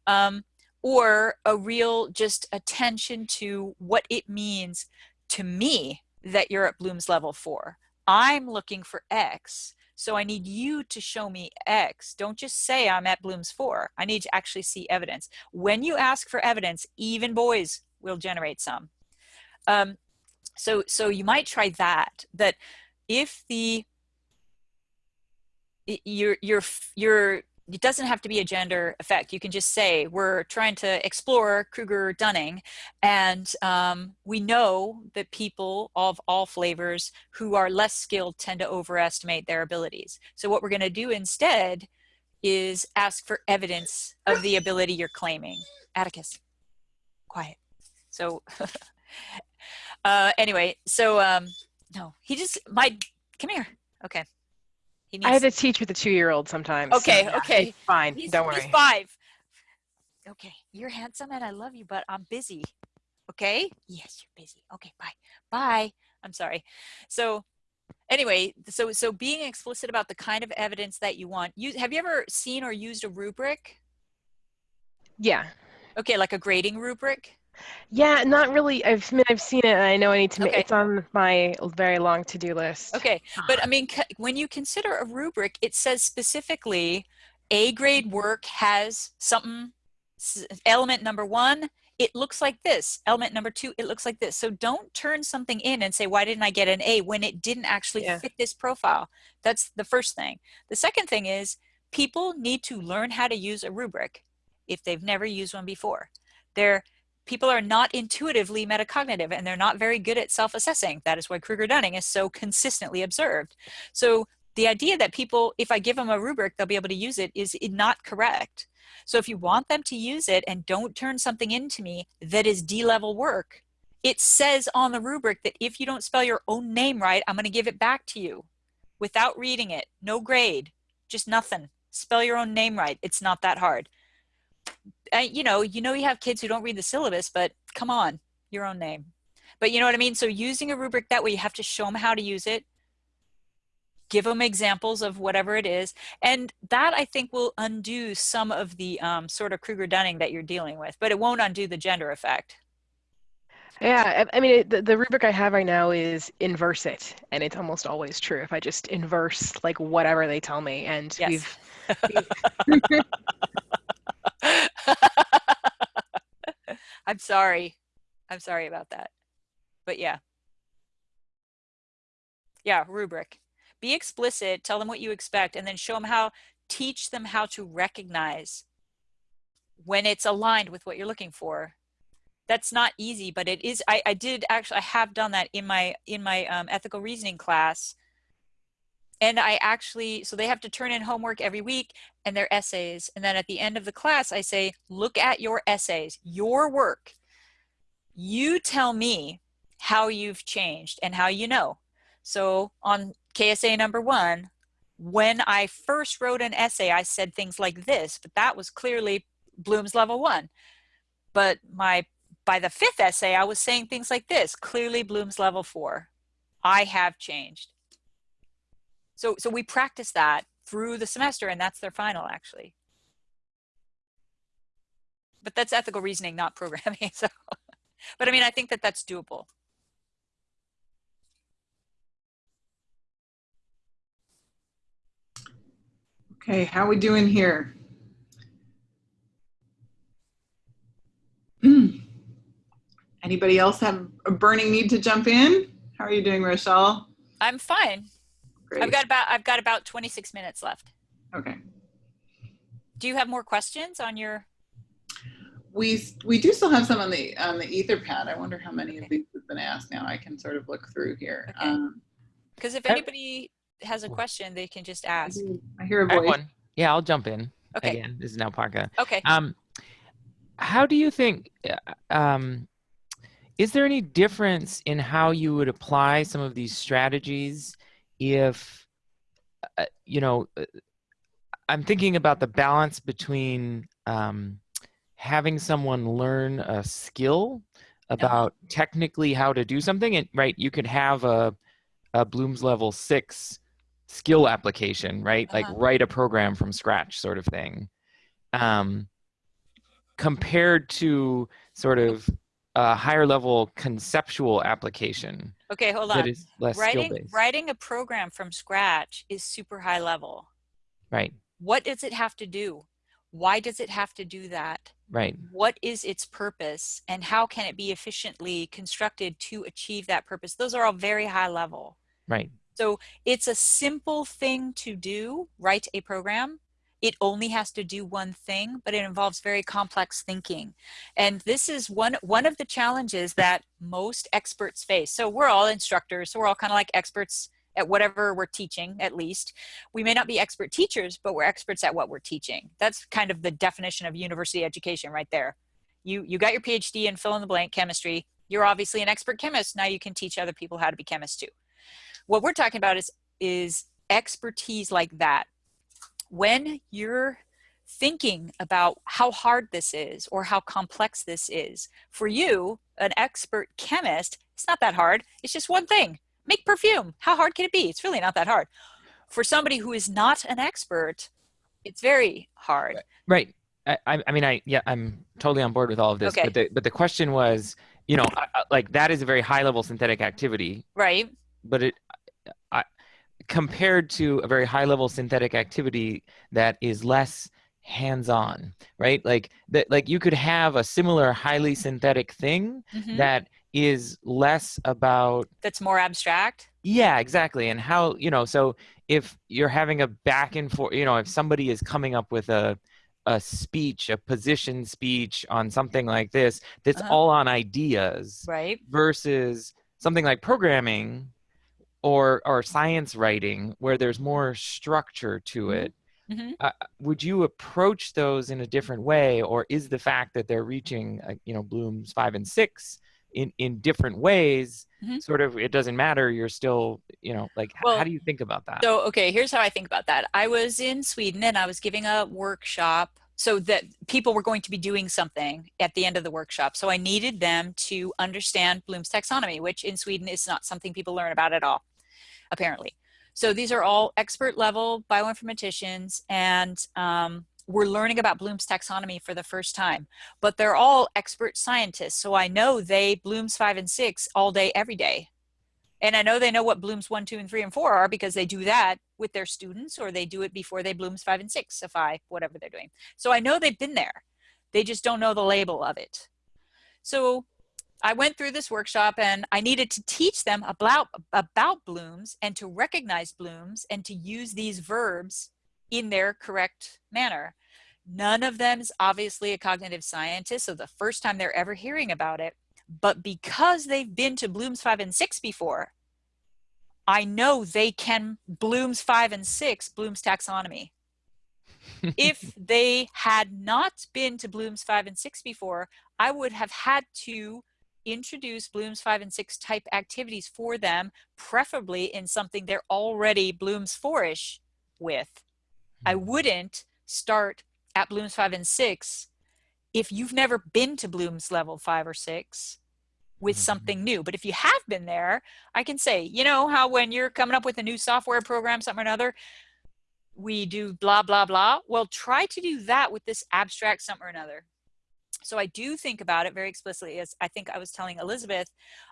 um, or a real just attention to what it means to me that you're at bloom's level four i'm looking for x so I need you to show me X. Don't just say I'm at Bloom's 4. I need to actually see evidence. When you ask for evidence, even boys will generate some. Um, so, so you might try that, that if the, your, your, your it doesn't have to be a gender effect. You can just say we're trying to explore Kruger-Dunning, and um, we know that people of all flavors who are less skilled tend to overestimate their abilities. So what we're going to do instead is ask for evidence of the ability you're claiming. Atticus, quiet. So uh, anyway, so um, no, he just my come here. Okay. He I had to teach with a two-year-old sometimes. so Okay, yeah, okay. fine. He's, Don't worry. he's five. Okay, you're handsome and I love you, but I'm busy. Okay? Yes, you're busy. Okay, bye. Bye. I'm sorry. So anyway, so so being explicit about the kind of evidence that you want. You have you ever seen or used a rubric? Yeah. Okay, like a grading rubric? Yeah, not really. I've I mean, I've seen it. And I know I need to. Okay. It's on my very long to-do list. Okay, but I mean, c- when you consider a rubric, it says specifically A grade work has something, s- element number one, it looks like this. Element number two, it looks like this. So don't turn something in and say, why didn't I get an A when it didn't actually Yeah. fit this profile? That's the first thing. The second thing is people need to learn how to use a rubric if they've never used one before. They're people are not intuitively metacognitive and they're not very good at self-assessing. That is why Kruger-Dunning is so consistently observed. So the idea that people, if I give them a rubric, they'll be able to use it is not correct. So if you want them to use it and don't turn something into me that is D-level work, it says on the rubric that if you don't spell your own name right, I'm going to give it back to you without reading it. No grade, just nothing. Spell your own name right. It's not that hard uh, you know, you know, you have kids who don't read the syllabus, but come on, your own name. But you know what I mean? So using a rubric that way, you have to show them how to use it, give them examples of whatever it is. And that I think will undo some of the um, sort of Kruger-Dunning that you're dealing with, but it won't undo the gender effect. Yeah, I I mean, it, the, the rubric I have right now is inverse it, and it's almost always true if I just inverse like whatever they tell me. And Yes. we've I'm sorry. I'm sorry about that. But yeah. Yeah, rubric. Be explicit, tell them what you expect, and then show them how, teach them how to recognize when it's aligned with what you're looking for. That's not easy, but it is, I, I did actually, I have done that in my, in my um, ethical reasoning class. And I actually, so they have to turn in homework every week and their essays. And then at the end of the class, I say, look at your essays, your work. You tell me how you've changed and how you know. So on KSA number one, when I first wrote an essay, I said things like this, but that was clearly Bloom's level one. But my by the fifth essay, I was saying things like this, clearly Bloom's level four. I have changed. So, so we practice that through the semester and that's their final actually. But that's ethical reasoning, not programming. So, but I mean, I think that that's doable. Okay, how we doing here? Anybody else have a burning need to jump in? How are you doing, Rochelle? I'm fine. Great. I've got about, I've got about 26 minutes left. okay. Do you have more questions on your, We we do still have some on the on the Etherpad. I wonder how many of these have been asked now. I can sort of look through here. Okay. Um, because if I- anybody has a question, they can just ask. I hear a I have voice. one. Yeah, I'll jump in Okay. again. This is now Parka. Okay. Um, how do you think? uh, Um, is there any difference in how you would apply some of these strategies if, uh, you know, uh, I'm thinking about the balance between um, having someone learn a skill about technically how to do something, and right, you could have a, a Bloom's level six skill application, right? Like Uh-huh. write a program from scratch, sort of thing. Um, compared to sort of a higher level conceptual application Okay, hold on. Writing, writing a program from scratch is super high level. Right, What does it have to do? Why does it have to do that? right, What is its purpose and how can it be efficiently constructed to achieve that purpose? Those are all very high level. right. So it's a simple thing to do, write a program. It only has to do one thing, but it involves very complex thinking. And this is one, one of the challenges that most experts face. So we're all instructors, so we're all kind of like experts at whatever we're teaching, at least. We may not be expert teachers, but we're experts at what we're teaching. That's kind of the definition of university education right there. You, you got your PhD in fill in the blank chemistry. You're obviously an expert chemist. Now you can teach other people how to be chemists too. What we're talking about is, is expertise like that. When you're thinking about how hard this is or how complex this is, for you, an expert chemist, it's not that hard. It's just one thing make perfume. How hard can it be? It's really not that hard. For somebody who is not an expert, it's very hard. Right. I, I mean, I yeah, I'm totally on board with all of this. Okay. But the but the question was, you know, like that is a very high level synthetic activity, Right. but it, compared to a very high level synthetic activity that is less hands on, right? Like that, like you could have a similar highly synthetic thing Mhm. that is less about That's more abstract. yeah, exactly. And how, you know, so if you're having a back and forth, you know, if somebody is coming up with a a speech, a position speech on something like this, that's Uh-huh. all on ideas Right. versus something like programming or or science writing where there's more structure to Mhm. it. Mhm. Uh, would you approach those in a different way or is the fact that they're reaching uh, you know blooms 5 and 6 in in different ways Mhm. sort of it doesn't matter you're still you know like Well, how do you think about that So, okay, here's how I think about that. I was in Sweden and I was giving a workshop so that people were going to be doing something at the end of the workshop. So I needed them to understand Bloom's taxonomy, which in Sweden is not something people learn about at all, apparently. So these are all expert level bioinformaticians and um, we're learning about Bloom's taxonomy for the first time, but they're all expert scientists. So I know they Bloom's five and six all day, every day. And I know they know what blooms one, two, and three, and four are because they do that with their students or they do it before they blooms five and six, if I, whatever they're doing. So I know they've been there. They just don't know the label of it. So I went through this workshop and I needed to teach them about, about blooms and to recognize blooms and to use these verbs in their correct manner. None of them is obviously a cognitive scientist, so the first time they're ever hearing about it, but because they've been to Bloom's 5 and 6 before, I know they can Bloom's 5 and 6, Bloom's taxonomy. if they had not been to Bloom's 5 and 6 before, I would have had to introduce Bloom's 5 and 6 type activities for them, preferably in something they're already Bloom's 4ish with. I wouldn't start at Bloom's 5 and 6 if you've never been to Bloom's level 5 or 6 with Mhm. something new. But if you have been there, I can say, you know how when you're coming up with a new software program, something or another, we do blah, blah, blah. Well, try to do that with this abstract something or another. So I do think about it very explicitly. As I think I was telling Elizabeth,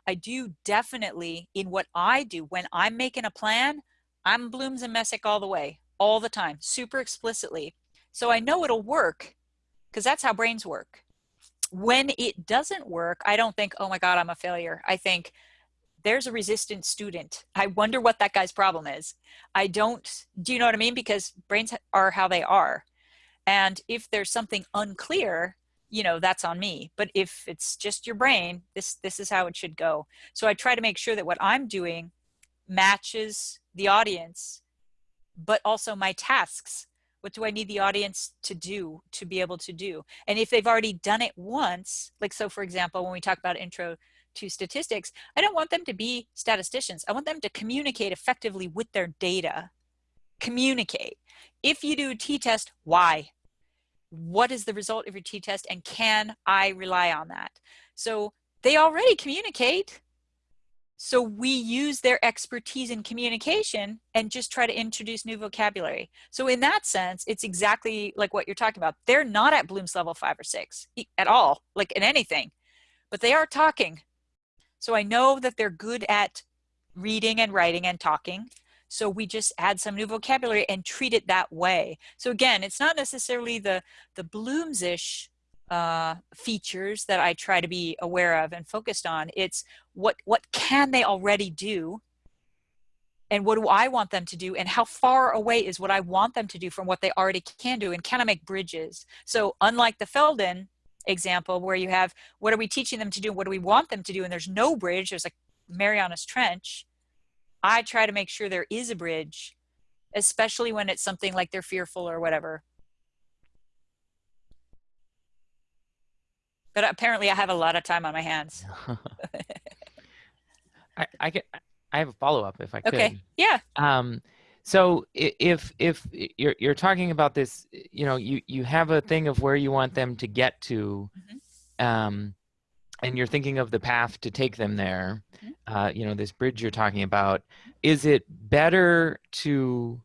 I do definitely in what I do when I'm making a plan, I'm Blooms and Messick all the way, all the time, super explicitly. So I know it'll work because that's how brains work. When it doesn't work, I don't think, oh my God, I'm a failure. I think there's a resistant student. I wonder what that guy's problem is. I don't, do you know what I mean? Because brains are how they are. And if there's something unclear, you know, that's on me. But if it's just your brain, this, this is how it should go. So I try to make sure that what I'm doing matches the audience, but also my tasks. What do I need the audience to do to be able to do? And if they've already done it once, like so for example, when we talk about intro to statistics, I don't want them to be statisticians. I want them to communicate effectively with their data. Communicate. If you do a t-test, why? What is the result of your t-test and can I rely on that? So they already communicate. So we use their expertise in communication and just try to introduce new vocabulary. So in that sense, it's exactly like what you're talking about. They're not at Bloom's level five or six at all, like in anything, but they are talking. So I know that they're good at reading and writing and talking. So we just add some new vocabulary and treat it that way. So again, it's not necessarily the, the Bloomsish uh, features that I try to be aware of and focused on. It's what what can they already do? And what do I want them to do? And how far away is what I want them to do from what they already can do? And can I make bridges? So unlike the Feldon example where you have what are we teaching them to do? What do we want them to do? And there's no bridge. There's a Marianas Trench I try to make sure there is a bridge especially when it's something like they're fearful or whatever. But apparently I have a lot of time on my hands. I, I get I have a follow up if I could. okay yeah. Um, so if if you're you're talking about this, you know, you you have a thing of where you want them to get to, um, and you're thinking of the path to take them there. Mhm. Uh, you know, this bridge you're talking about. Is it better to,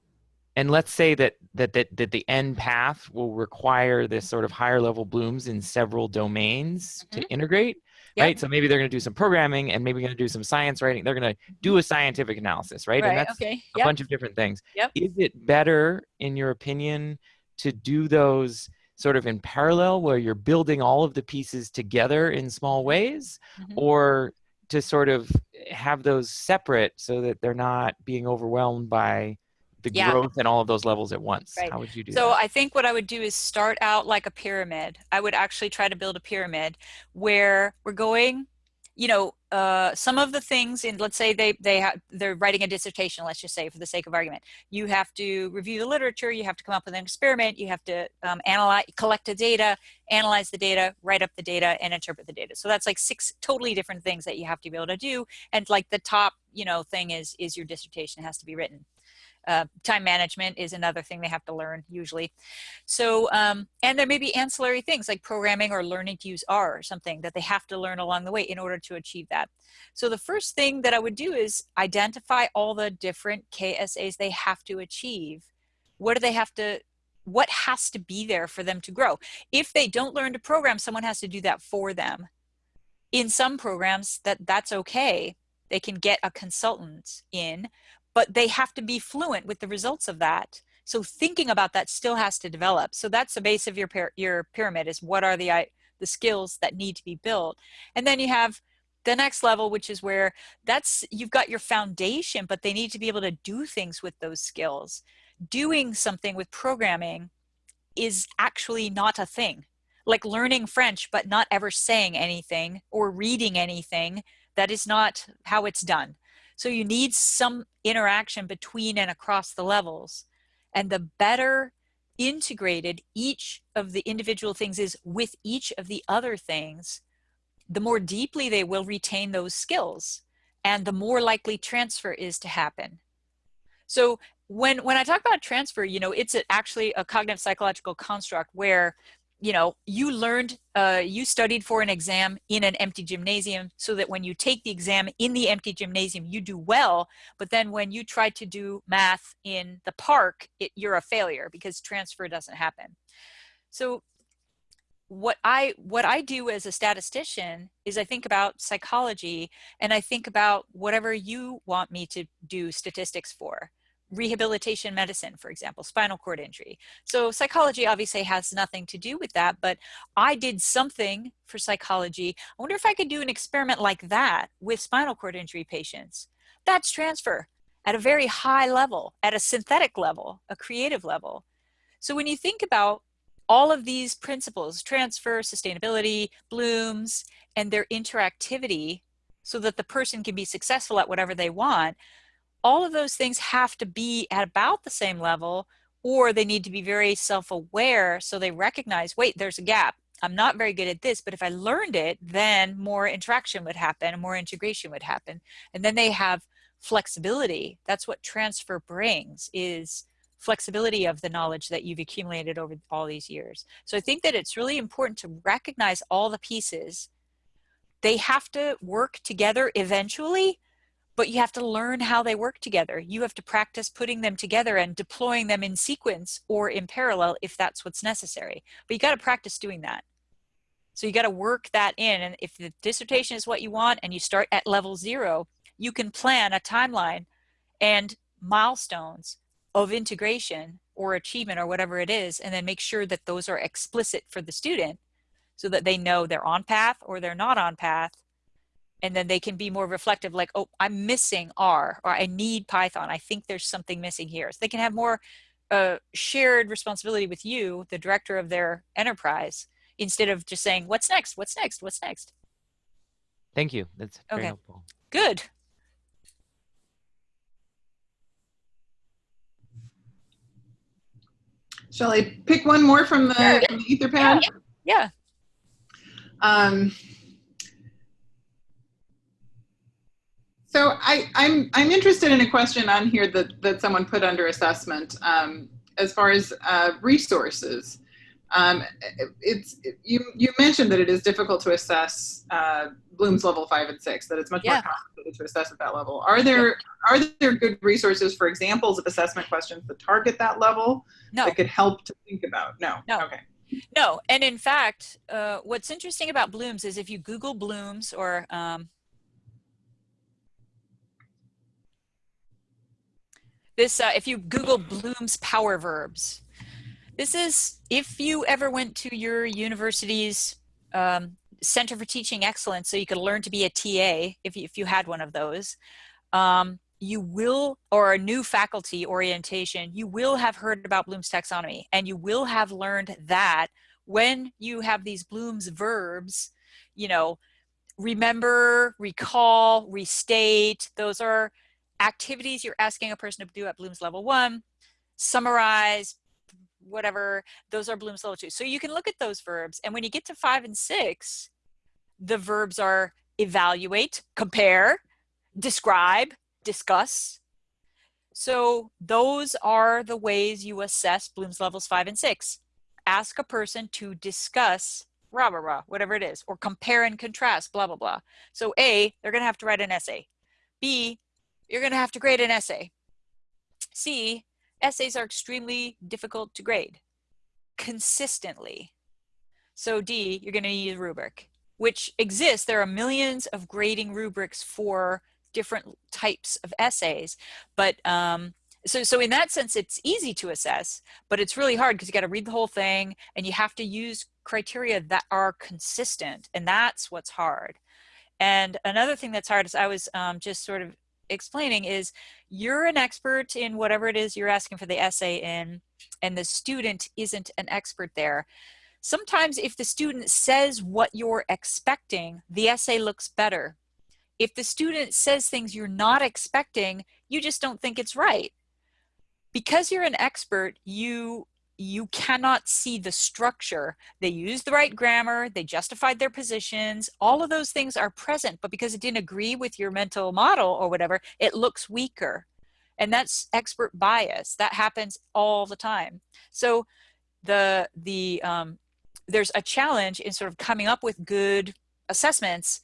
and let's say that that that that the end path will require this sort of higher level blooms in several domains to integrate. Yep. Right, so maybe they're going to do some programming, and maybe going to do some science writing. They're going to do a scientific analysis, right? right And that's okay a yep. bunch of different things. Yep. Is it better, in your opinion, to do those sort of in parallel where you're building all of the pieces together in small ways, Mhm. or to sort of have those separate so that they're not being overwhelmed by the Yeah. growth at all of those levels at once? Right. How would you do So that? I think what I would do is start out like a pyramid. I would actually try to build a pyramid where we're going, you know, uh, some of the things in, let's say they, they have, they're writing a dissertation, let's just say for the sake of argument, you have to review the literature, you have to come up with an experiment, you have to um, analyze, collect the data, analyze the data, write up the data and interpret the data. So that's like six totally different things that you have to be able to do. And like the top, you know, thing is, is your dissertation has to be written. Uh, time management is another thing they have to learn usually. So, um, and there may be ancillary things like programming or learning to use R or something that they have to learn along the way in order to achieve that. So the first thing that I would do is identify all the different KSAs they have to achieve. What do they have to, what has to be there for them to grow? If they don't learn to program, someone has to do that for them. In some programs that that's okay. They can get a consultant in, but they have to be fluent with the results of that. So thinking about that still has to develop. So that's the base of your your pyramid is what are the the skills that need to be built. And then you have the next level which is where that's you've got your foundation but they need to be able to do things with those skills. Doing something with programming is actually not a thing. Like learning French but not ever saying anything or reading anything that is not how it's done. So you need some interaction between and across the levels. And the better integrated each of the individual things is with each of the other things, the more deeply they will retain those skills and the more likely transfer is to happen. So when, when I talk about transfer, you know, it's actually a cognitive psychological construct where you know you learned uh, you studied for an exam in an empty gymnasium so that when you take the exam in the empty gymnasium you do well. But then when you try to do math in the park it, you're a failure because transfer doesn't happen. So what i what i do as a statistician is i think about psychology and i think about whatever you want me to do statistics for rehabilitation medicine, for example, spinal cord injury. So psychology obviously has nothing to do with that, but I did something for psychology. I wonder if I could do an experiment like that with spinal cord injury patients. That's transfer at a very high level, at a synthetic level, a creative level. So when you think about all of these principles, transfer, sustainability, blooms, and their interactivity so that the person can be successful at whatever they want, all of those things have to be at about the same level or they need to be very self-aware so they recognize wait there's a gap. I'm not very good at this but if i learned it then more interaction would happen and more integration would happen. And then they have flexibility. That's what transfer brings is flexibility of the knowledge that you've accumulated over all these years. So i think that it's really important to recognize all the pieces. They have to work together eventually but you have to learn how they work together. You have to practice putting them together and deploying them in sequence or in parallel if that's what's necessary. But you got to practice doing that. So you got to work that in. And if the dissertation is what you want and you start at level zero, you can plan a timeline and milestones of integration or achievement or whatever it is, and then make sure that those are explicit for the student so that they know they're on path or they're not on path and then they can be more reflective like oh i'm missing r or i need python i think there's something missing here so they can have more uh, shared responsibility with you the director of their enterprise instead of just saying what's next what's next what's next Thank you. That's very Okay. helpful. good Shall I pick one more from the, Sure. from the Etherpad? yeah Um, so I, I'm I'm interested in a question on here that that someone put under assessment um, as far as uh, resources. Um, it's you you mentioned that it is difficult to assess uh, Bloom's level five and six. That it's much Yeah. more complicated to assess at that level. Are there are there good resources for examples of assessment questions that target that level no that could help to think about? No. No. Okay. No, and in fact, uh, what's interesting about Blooms is if you Google Blooms or um, this, uh, if you Google Bloom's power verbs, this is if you ever went to your university's um, Center for Teaching Excellence, so you could learn to be a TA if you, if you had one of those. Um, you will, or a new faculty orientation, you will have heard about Bloom's taxonomy and you will have learned that when you have these Bloom's verbs, you know, remember, recall, restate, those are activities you're asking a person to do at Bloom's level one, summarize, whatever, those are Bloom's level two. So you can look at those verbs and when you get to five and six, the verbs are evaluate, compare, describe, discuss. So those are the ways you assess Bloom's levels five and six. Ask a person to discuss rah, rah, rah, whatever it is, or compare and contrast, blah, blah, blah. So A, they're gonna have to write an essay. B, you're gonna have to grade an essay. C, essays are extremely difficult to grade consistently. So D, you're gonna need a rubric, which exists. There are millions of grading rubrics for different types of essays but um, so so in that sense it's easy to assess but it's really hard because you got to read the whole thing and you have to use criteria that are consistent and that's what's hard and another thing that's hard is i was um, just sort of explaining is you're an expert in whatever it is you're asking for the essay in and the student isn't an expert there sometimes if the student says what you're expecting the essay looks better if the student says things you're not expecting, you just don't think it's right. Because you're an expert, you you cannot see the structure. They used the right grammar, they justified their positions, all of those things are present, but because it didn't agree with your mental model or whatever, it looks weaker. And that's expert bias. That happens all the time. So the the um, there's a challenge in sort of coming up with good assessments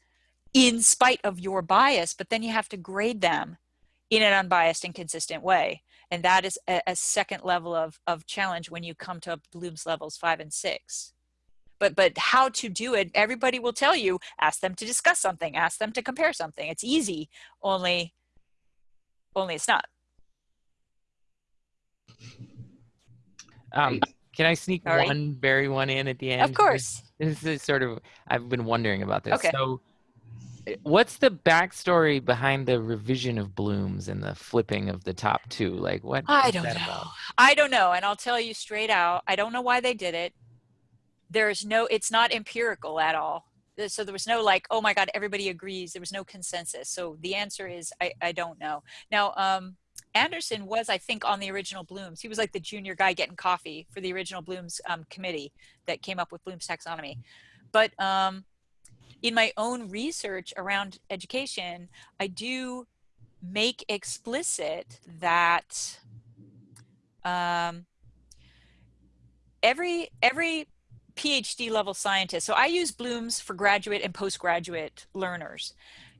in spite of your bias, but then you have to grade them in an unbiased and consistent way. And that is a, a second level of, of challenge when you come to Bloom's levels five and six. But, but how to do it, everybody will tell you, ask them to discuss something, ask them to compare something. It's easy, only, only it's not. Um, can I sneak Sorry. one very one in at the end? Of course. This is sort of I've been wondering about this. Okay. So what's the backstory behind the revision of blooms and the flipping of the top two? Like what I don't know. about? I don't know. And I'll tell you straight out, I don't know why they did it. There's no, it's not empirical at all. So there was no like, oh my God, everybody agrees. There was no consensus. So the answer is, I, I don't know. Now, um, Anderson was, I think, on the original Blooms. He was like the junior guy getting coffee for the original Blooms um, committee that came up with Bloom's taxonomy. But um, in my own research around education, I do make explicit that um, every every PhD level scientist. So I use Bloom's for graduate and postgraduate learners.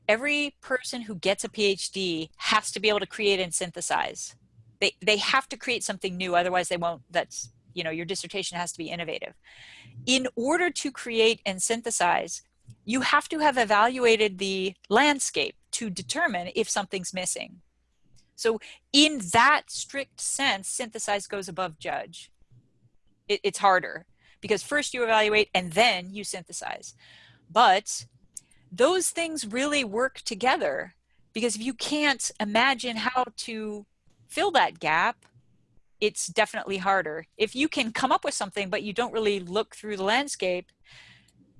Every person who gets a PhD has to be able to create and synthesize. They they have to create something new, otherwise they won't. That's you know your dissertation has to be innovative. In order to create and synthesize, you have to have evaluated the landscape to determine if something's missing. So in that strict sense, synthesize goes above judge. It, it's harder because first you evaluate and then you synthesize. But those things really work together because if you can't imagine how to fill that gap, it's definitely harder. If you can come up with something, but you don't really look through the landscape,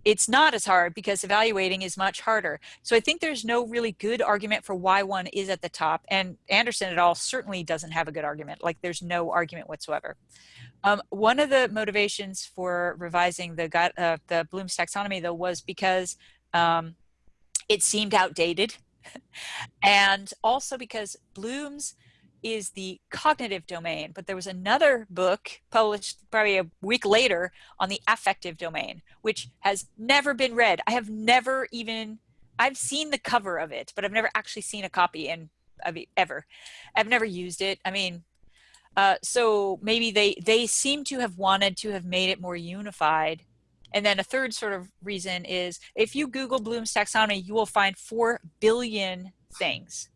it's not as hard because evaluating is much harder. So I think there's no really good argument for why one is at the top. And Anderson et al. certainly doesn't have a good argument. Like there's no argument whatsoever. Um, one of the motivations for revising the, uh, the Bloom's taxonomy though was because um, it seemed outdated. and also because Bloom's is the cognitive domain, but there was another book published probably a week later on the affective domain, which has never been read. I have never even, I've seen the cover of it, but I've never actually seen a copy and ever. I've never used it. I mean, uh, so maybe they, they seem to have wanted to have made it more unified. And then a third sort of reason is if you Google Bloom's taxonomy, you will find 4 billion things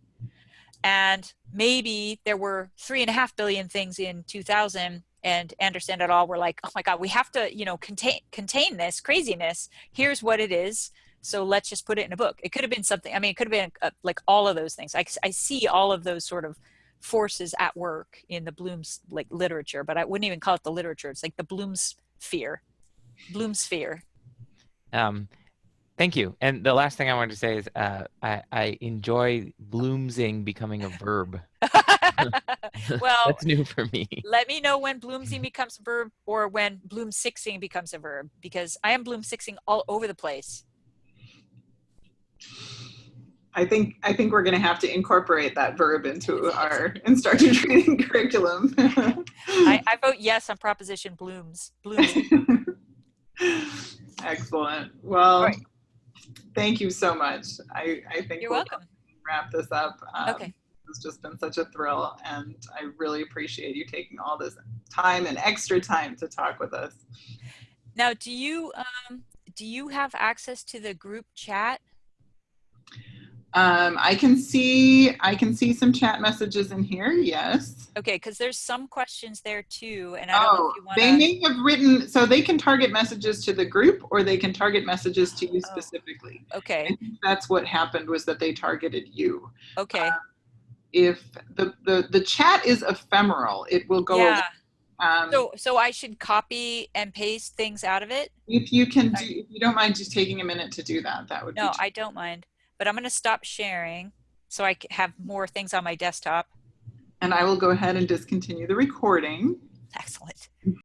and maybe there were three and a half billion things in 2000 and Anderson et al. were like, oh my God, we have to, you know, contain contain this craziness. Here's what it is. So let's just put it in a book. It could have been something. I mean, it could have been uh, like all of those things. I, I see all of those sort of forces at work in the Bloom's like literature, but I wouldn't even call it the literature. It's like the Bloom's sphere, Bloom's sphere. Um, Thank you. And the last thing I wanted to say is uh, I, I enjoy bloomsing becoming a verb. well, that's new for me. Let me know when bloomsing becomes a verb or when bloom sixing becomes a verb because I am bloom sixing all over the place. I think I think we're going to have to incorporate that verb into our instructor training curriculum. I, I vote yes on proposition blooms. Blooms. Excellent. Well, right thank you so much. I, I think you're we'll welcome. Wrap this up. Um, okay. It's just been such a thrill, and I really appreciate you taking all this time and extra time to talk with us. Now, do you um, do you have access to the group chat? Um, I can see I can see some chat messages in here. Yes. Okay, because there's some questions there too, and I don't oh, know if you want. They may have written so they can target messages to the group, or they can target messages to you Oh, specifically. Okay. That's what happened was that they targeted you. Okay. Uh, if the the the chat is ephemeral, it will go. yeah. Um, So so I should copy and paste things out of it? if you can do, if you don't mind just taking a minute to do that, that would be No. I don't mind. But I'm going to stop sharing so I have more things on my desktop. and I will go ahead and discontinue the recording. Excellent.